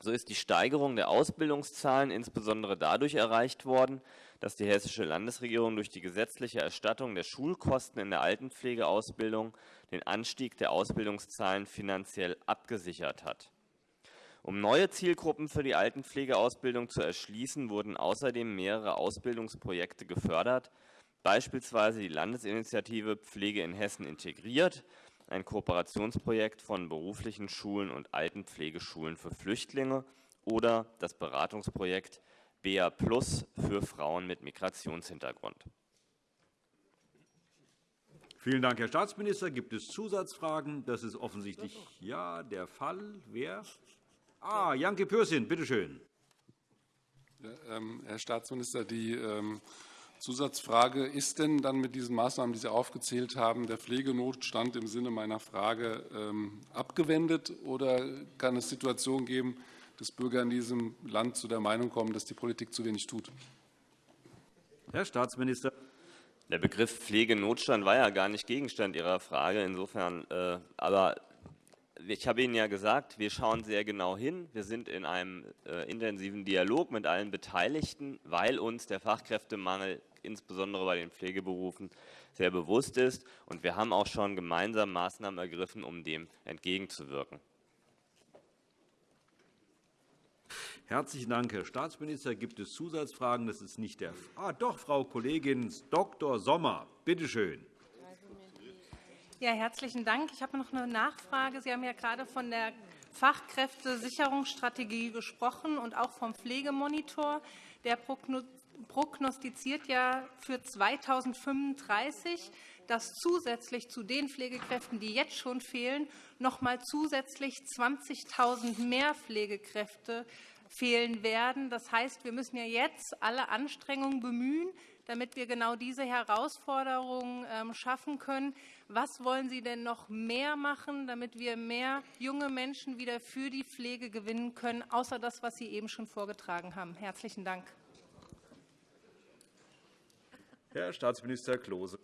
So ist die Steigerung der Ausbildungszahlen insbesondere dadurch erreicht worden, dass die Hessische Landesregierung durch die gesetzliche Erstattung der Schulkosten in der Altenpflegeausbildung den Anstieg der Ausbildungszahlen finanziell abgesichert hat. Um neue Zielgruppen für die Altenpflegeausbildung zu erschließen, wurden außerdem mehrere Ausbildungsprojekte gefördert, beispielsweise die Landesinitiative Pflege in Hessen integriert, ein Kooperationsprojekt von beruflichen Schulen und Altenpflegeschulen für Flüchtlinge oder das Beratungsprojekt BA Plus für Frauen mit Migrationshintergrund. Vielen Dank, Herr Staatsminister. Gibt es Zusatzfragen? Das ist offensichtlich ja der Fall. Wer? Ah, Janke Pürsün, bitteschön. Ja, ähm, Herr Staatsminister, die ähm, Zusatzfrage, ist denn dann mit diesen Maßnahmen, die Sie aufgezählt haben, der Pflegenotstand im Sinne meiner Frage ähm, abgewendet oder kann es Situationen geben, dass Bürger in diesem Land zu der Meinung kommen, dass die Politik zu wenig tut? Herr Staatsminister. Der Begriff Pflegenotstand war ja gar nicht Gegenstand Ihrer Frage. Insofern, äh, aber ich habe Ihnen ja gesagt, wir schauen sehr genau hin. Wir sind in einem äh, intensiven Dialog mit allen Beteiligten, weil uns der Fachkräftemangel insbesondere bei den Pflegeberufen sehr bewusst ist. Und wir haben auch schon gemeinsam Maßnahmen ergriffen, um dem entgegenzuwirken. Herzlichen Dank, Herr Staatsminister. Gibt es Zusatzfragen? Das ist nicht der Fall. Ah, doch, Frau Kollegin Dr. Sommer. Bitte schön. Ja, herzlichen Dank. Ich habe noch eine Nachfrage. Sie haben ja gerade von der Fachkräftesicherungsstrategie gesprochen und auch vom Pflegemonitor. Der prognostiziert ja für 2035, dass zusätzlich zu den Pflegekräften, die jetzt schon fehlen, noch einmal zusätzlich 20.000 mehr Pflegekräfte fehlen werden. Das heißt, wir müssen ja jetzt alle Anstrengungen bemühen, damit wir genau diese Herausforderungen ähm, schaffen können. Was wollen Sie denn noch mehr machen, damit wir mehr junge Menschen wieder für die Pflege gewinnen können, außer das, was Sie eben schon vorgetragen haben? Herzlichen Dank. Herr Staatsminister Klose.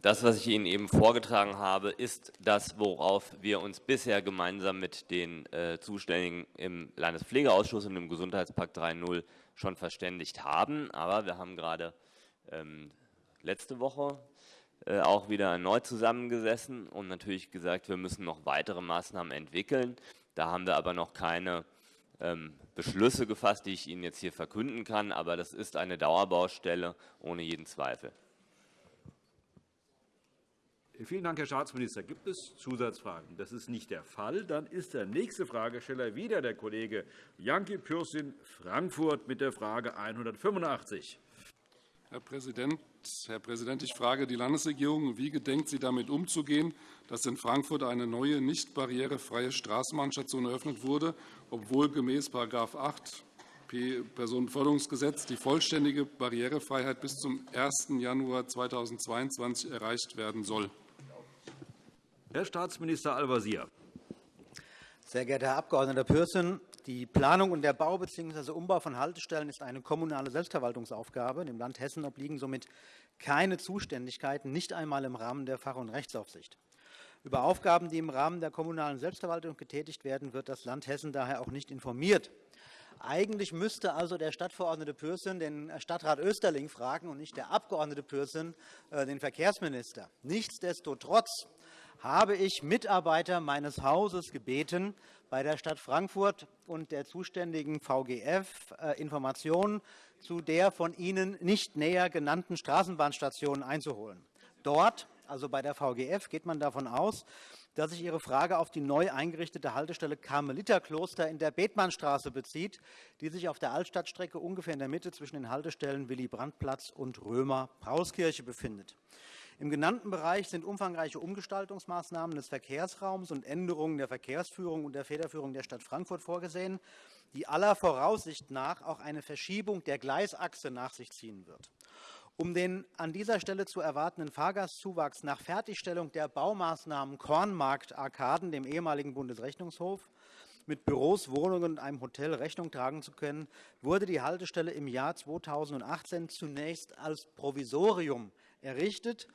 Das, was ich Ihnen eben vorgetragen habe, ist das, worauf wir uns bisher gemeinsam mit den äh, Zuständigen im Landespflegeausschuss und im Gesundheitspakt 3.0 schon verständigt haben. Aber wir haben gerade ähm, letzte Woche äh, auch wieder erneut zusammengesessen und natürlich gesagt, wir müssen noch weitere Maßnahmen entwickeln. Da haben wir aber noch keine ähm, Beschlüsse gefasst, die ich Ihnen jetzt hier verkünden kann. Aber das ist eine Dauerbaustelle ohne jeden Zweifel. Vielen Dank, Herr Staatsminister. Gibt es Zusatzfragen? Das ist nicht der Fall. Dann ist der nächste Fragesteller wieder der Kollege Janki Pürsün, Frankfurt, mit der Frage 185. Herr Präsident, Herr Präsident, ich frage die Landesregierung, wie gedenkt sie damit umzugehen, dass in Frankfurt eine neue, nicht barrierefreie Straßenbahnstation eröffnet wurde, obwohl gemäß § 8 Personenförderungsgesetz die vollständige Barrierefreiheit bis zum 1. Januar 2022 erreicht werden soll. Herr Staatsminister Al-Wazir. Sehr geehrter Herr Abg. Pürsün, die Planung und der Bau bzw. Umbau von Haltestellen ist eine kommunale Selbstverwaltungsaufgabe. Dem Land Hessen obliegen somit keine Zuständigkeiten, nicht einmal im Rahmen der Fach- und Rechtsaufsicht. Über Aufgaben, die im Rahmen der kommunalen Selbstverwaltung getätigt werden, wird das Land Hessen daher auch nicht informiert. Eigentlich müsste also der Stadtverordnete Pürsün den Stadtrat Österling fragen und nicht der Abgeordnete Pürsün äh, den Verkehrsminister. Nichtsdestotrotz habe ich Mitarbeiter meines Hauses gebeten, bei der Stadt Frankfurt und der zuständigen VGF äh, Informationen zu der von Ihnen nicht näher genannten Straßenbahnstation einzuholen. Dort, also bei der VGF, geht man davon aus, dass sich Ihre Frage auf die neu eingerichtete Haltestelle Karmeliterkloster in der Bethmannstraße bezieht, die sich auf der Altstadtstrecke ungefähr in der Mitte zwischen den Haltestellen Willy-Brandt-Platz und Römer-Pauskirche befindet. Im genannten Bereich sind umfangreiche Umgestaltungsmaßnahmen des Verkehrsraums und Änderungen der Verkehrsführung und der Federführung der Stadt Frankfurt vorgesehen, die aller Voraussicht nach auch eine Verschiebung der Gleisachse nach sich ziehen wird. Um den an dieser Stelle zu erwartenden Fahrgastzuwachs nach Fertigstellung der Baumaßnahmen Kornmarkt-Arkaden, dem ehemaligen Bundesrechnungshof, mit Büros, Wohnungen und einem Hotel Rechnung tragen zu können, wurde die Haltestelle im Jahr 2018 zunächst als Provisorium errichtet.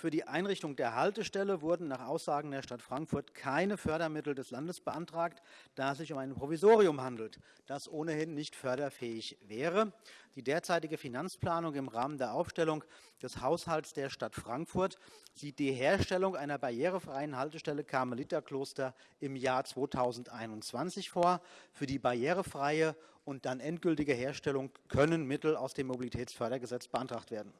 Für die Einrichtung der Haltestelle wurden nach Aussagen der Stadt Frankfurt keine Fördermittel des Landes beantragt, da es sich um ein Provisorium handelt, das ohnehin nicht förderfähig wäre. Die derzeitige Finanzplanung im Rahmen der Aufstellung des Haushalts der Stadt Frankfurt sieht die Herstellung einer barrierefreien Haltestelle Karmeliterkloster im Jahr 2021 vor. Für die barrierefreie und dann endgültige Herstellung können Mittel aus dem Mobilitätsfördergesetz beantragt werden.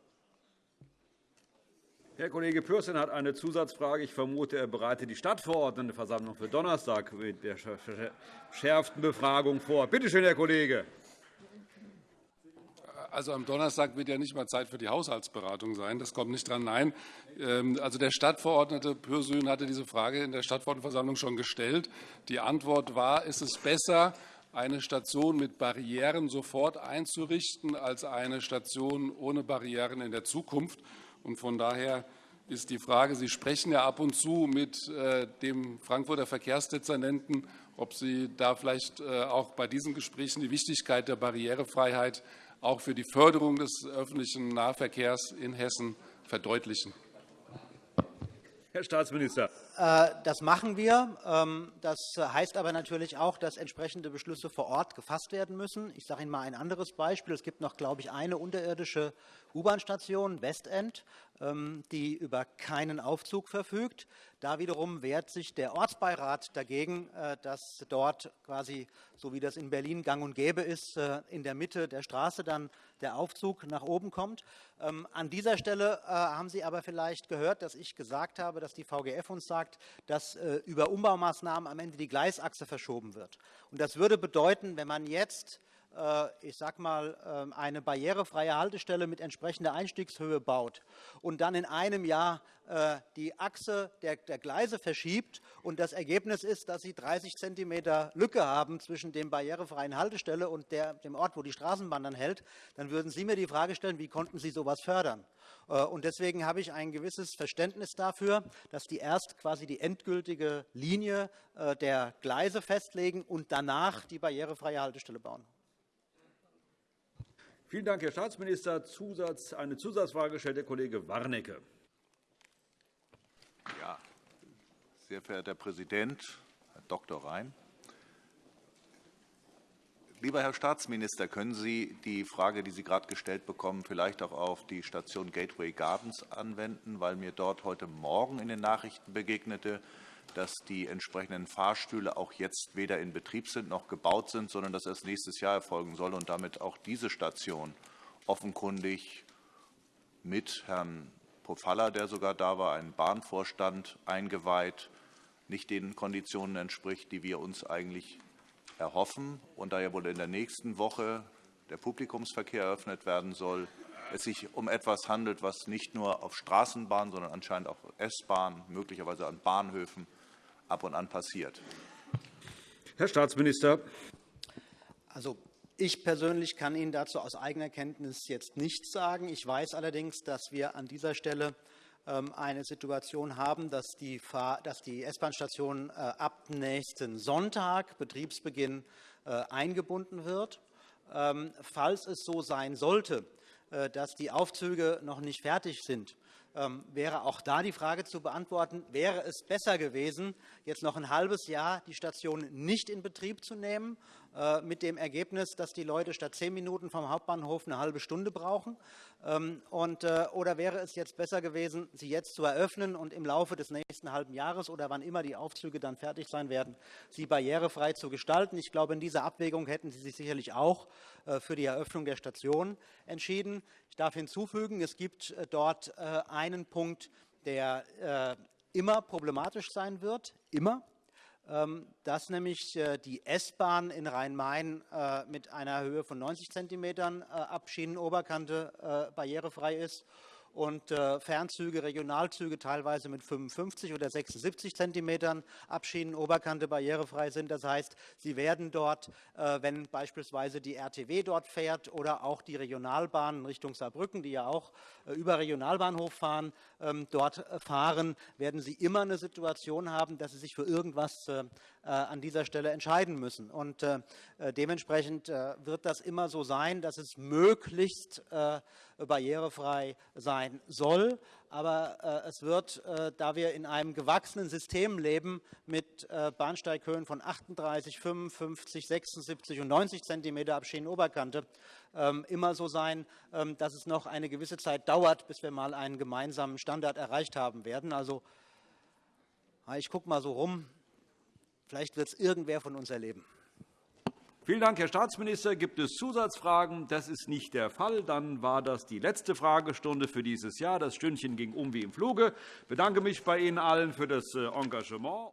Herr Kollege Pürsün hat eine Zusatzfrage. Ich vermute, er bereitet die Stadtverordnetenversammlung für Donnerstag mit der verschärften Befragung vor. Bitte schön, Herr Kollege. Also am Donnerstag wird ja nicht mal Zeit für die Haushaltsberatung sein. Das kommt nicht dran. Nein, ähm, also der Stadtverordnete Pürsün hatte diese Frage in der Stadtverordnetenversammlung schon gestellt. Die Antwort war, ist es besser, eine Station mit Barrieren sofort einzurichten, als eine Station ohne Barrieren in der Zukunft. Und von daher ist die Frage, Sie sprechen ja ab und zu mit äh, dem Frankfurter Verkehrsdezernenten, ob Sie da vielleicht äh, auch bei diesen Gesprächen die Wichtigkeit der Barrierefreiheit auch für die Förderung des öffentlichen Nahverkehrs in Hessen verdeutlichen. Herr Staatsminister. Äh, das machen wir. Ähm, das heißt aber natürlich auch, dass entsprechende Beschlüsse vor Ort gefasst werden müssen. Ich sage Ihnen mal ein anderes Beispiel. Es gibt noch, glaube ich, eine unterirdische U-Bahn-Station, Westend, die über keinen Aufzug verfügt. Da wiederum wehrt sich der Ortsbeirat dagegen, äh, dass dort quasi, so wie das in Berlin gang und gäbe ist, äh, in der Mitte der Straße dann der Aufzug nach oben kommt. Ähm, an dieser Stelle äh, haben Sie aber vielleicht gehört, dass ich gesagt habe, dass die VGF uns sagt, dass über Umbaumaßnahmen am Ende die Gleisachse verschoben wird. Und das würde bedeuten, wenn man jetzt ich sag mal, ähm, eine barrierefreie Haltestelle mit entsprechender Einstiegshöhe baut und dann in einem Jahr äh, die Achse der, Gleise verschiebt und das Ergebnis ist, dass Sie 30 cm Lücke haben zwischen dem barrierefreien Haltestelle und dem Ort, wo die Straßenbahn dann hält, dann würden Sie mir die Frage stellen, wie konnten Sie so etwas fördern? Äh, und deswegen habe ich ein gewisses Verständnis dafür, dass die erst quasi die endgültige Linie der Gleise festlegen und danach die barrierefreie Haltestelle bauen. Vielen Dank, Herr Staatsminister. Zusatz, eine Zusatzfrage stellt der Kollege Warnecke. Ja, sehr verehrter Herr Präsident, Herr Dr. Rhein. Lieber Herr Staatsminister, können Sie die Frage, die Sie gerade gestellt bekommen, vielleicht auch auf die Station Gateway Gardens anwenden, weil mir dort heute Morgen in den Nachrichten begegnete, dass die entsprechenden Fahrstühle auch jetzt weder in Betrieb sind noch gebaut sind, sondern dass erst nächstes Jahr erfolgen soll und damit auch diese Station offenkundig mit Herrn Pofalla, der sogar da war, einen Bahnvorstand eingeweiht, nicht den Konditionen entspricht, die wir uns eigentlich erhoffen. Und da ja wohl in der nächsten Woche der Publikumsverkehr eröffnet werden soll, es sich um etwas handelt, was nicht nur auf Straßenbahnen, sondern anscheinend auch S-Bahnen, möglicherweise an Bahnhöfen ab und an passiert. Herr Staatsminister. Also, ich persönlich kann Ihnen dazu aus eigener Kenntnis jetzt nichts sagen. Ich weiß allerdings, dass wir an dieser Stelle ähm, eine Situation haben, dass die, die S-Bahn-Station äh, ab nächsten Sonntag, Betriebsbeginn, äh, eingebunden wird. Ähm, falls es so sein sollte, äh, dass die Aufzüge noch nicht fertig sind, wäre auch da die Frage zu beantworten, wäre es besser gewesen, jetzt noch ein halbes Jahr die Station nicht in Betrieb zu nehmen mit dem Ergebnis, dass die Leute statt zehn Minuten vom Hauptbahnhof eine halbe Stunde brauchen? Ähm, und, äh, oder wäre es jetzt besser gewesen, sie jetzt zu eröffnen und im Laufe des nächsten halben Jahres oder wann immer die Aufzüge dann fertig sein werden, sie barrierefrei zu gestalten? Ich glaube, in dieser Abwägung hätten Sie sich sicherlich auch äh, für die Eröffnung der Station entschieden. Ich darf hinzufügen, es gibt dort einen Punkt, der immer problematisch sein wird, immer. Ähm, dass nämlich äh, die S-Bahn in Rhein-Main äh, mit einer Höhe von 90 cm äh, ab Schienenoberkante barrierefrei ist und äh, Fernzüge, Regionalzüge teilweise mit 55 oder 76 cm Abschienenoberkante barrierefrei sind. Das heißt, sie werden dort, äh, wenn beispielsweise die RTW dort fährt oder auch die Regionalbahnen Richtung Saarbrücken, die ja auch äh, über Regionalbahnhof fahren, ähm, dort fahren, werden sie immer eine Situation haben, dass sie sich für irgendwas an dieser Stelle entscheiden müssen. Und dementsprechend wird das immer so sein, dass es möglichst barrierefrei sein soll. Aber äh, es wird, äh, da wir in einem gewachsenen System leben mit äh, Bahnsteighöhen von 38, 55, 76 und 90 cm Abschienenoberkante, ähm, immer so sein, ähm, dass es noch eine gewisse Zeit dauert, bis wir mal einen gemeinsamen Standard erreicht haben werden. Also ich gucke mal so rum. Vielleicht wird es irgendwer von uns erleben. Vielen Dank, Herr Staatsminister. Gibt es Zusatzfragen? Das ist nicht der Fall. Dann war das die letzte Fragestunde für dieses Jahr. Das Stündchen ging um wie im Fluge. Ich bedanke mich bei Ihnen allen für das äh, Engagement.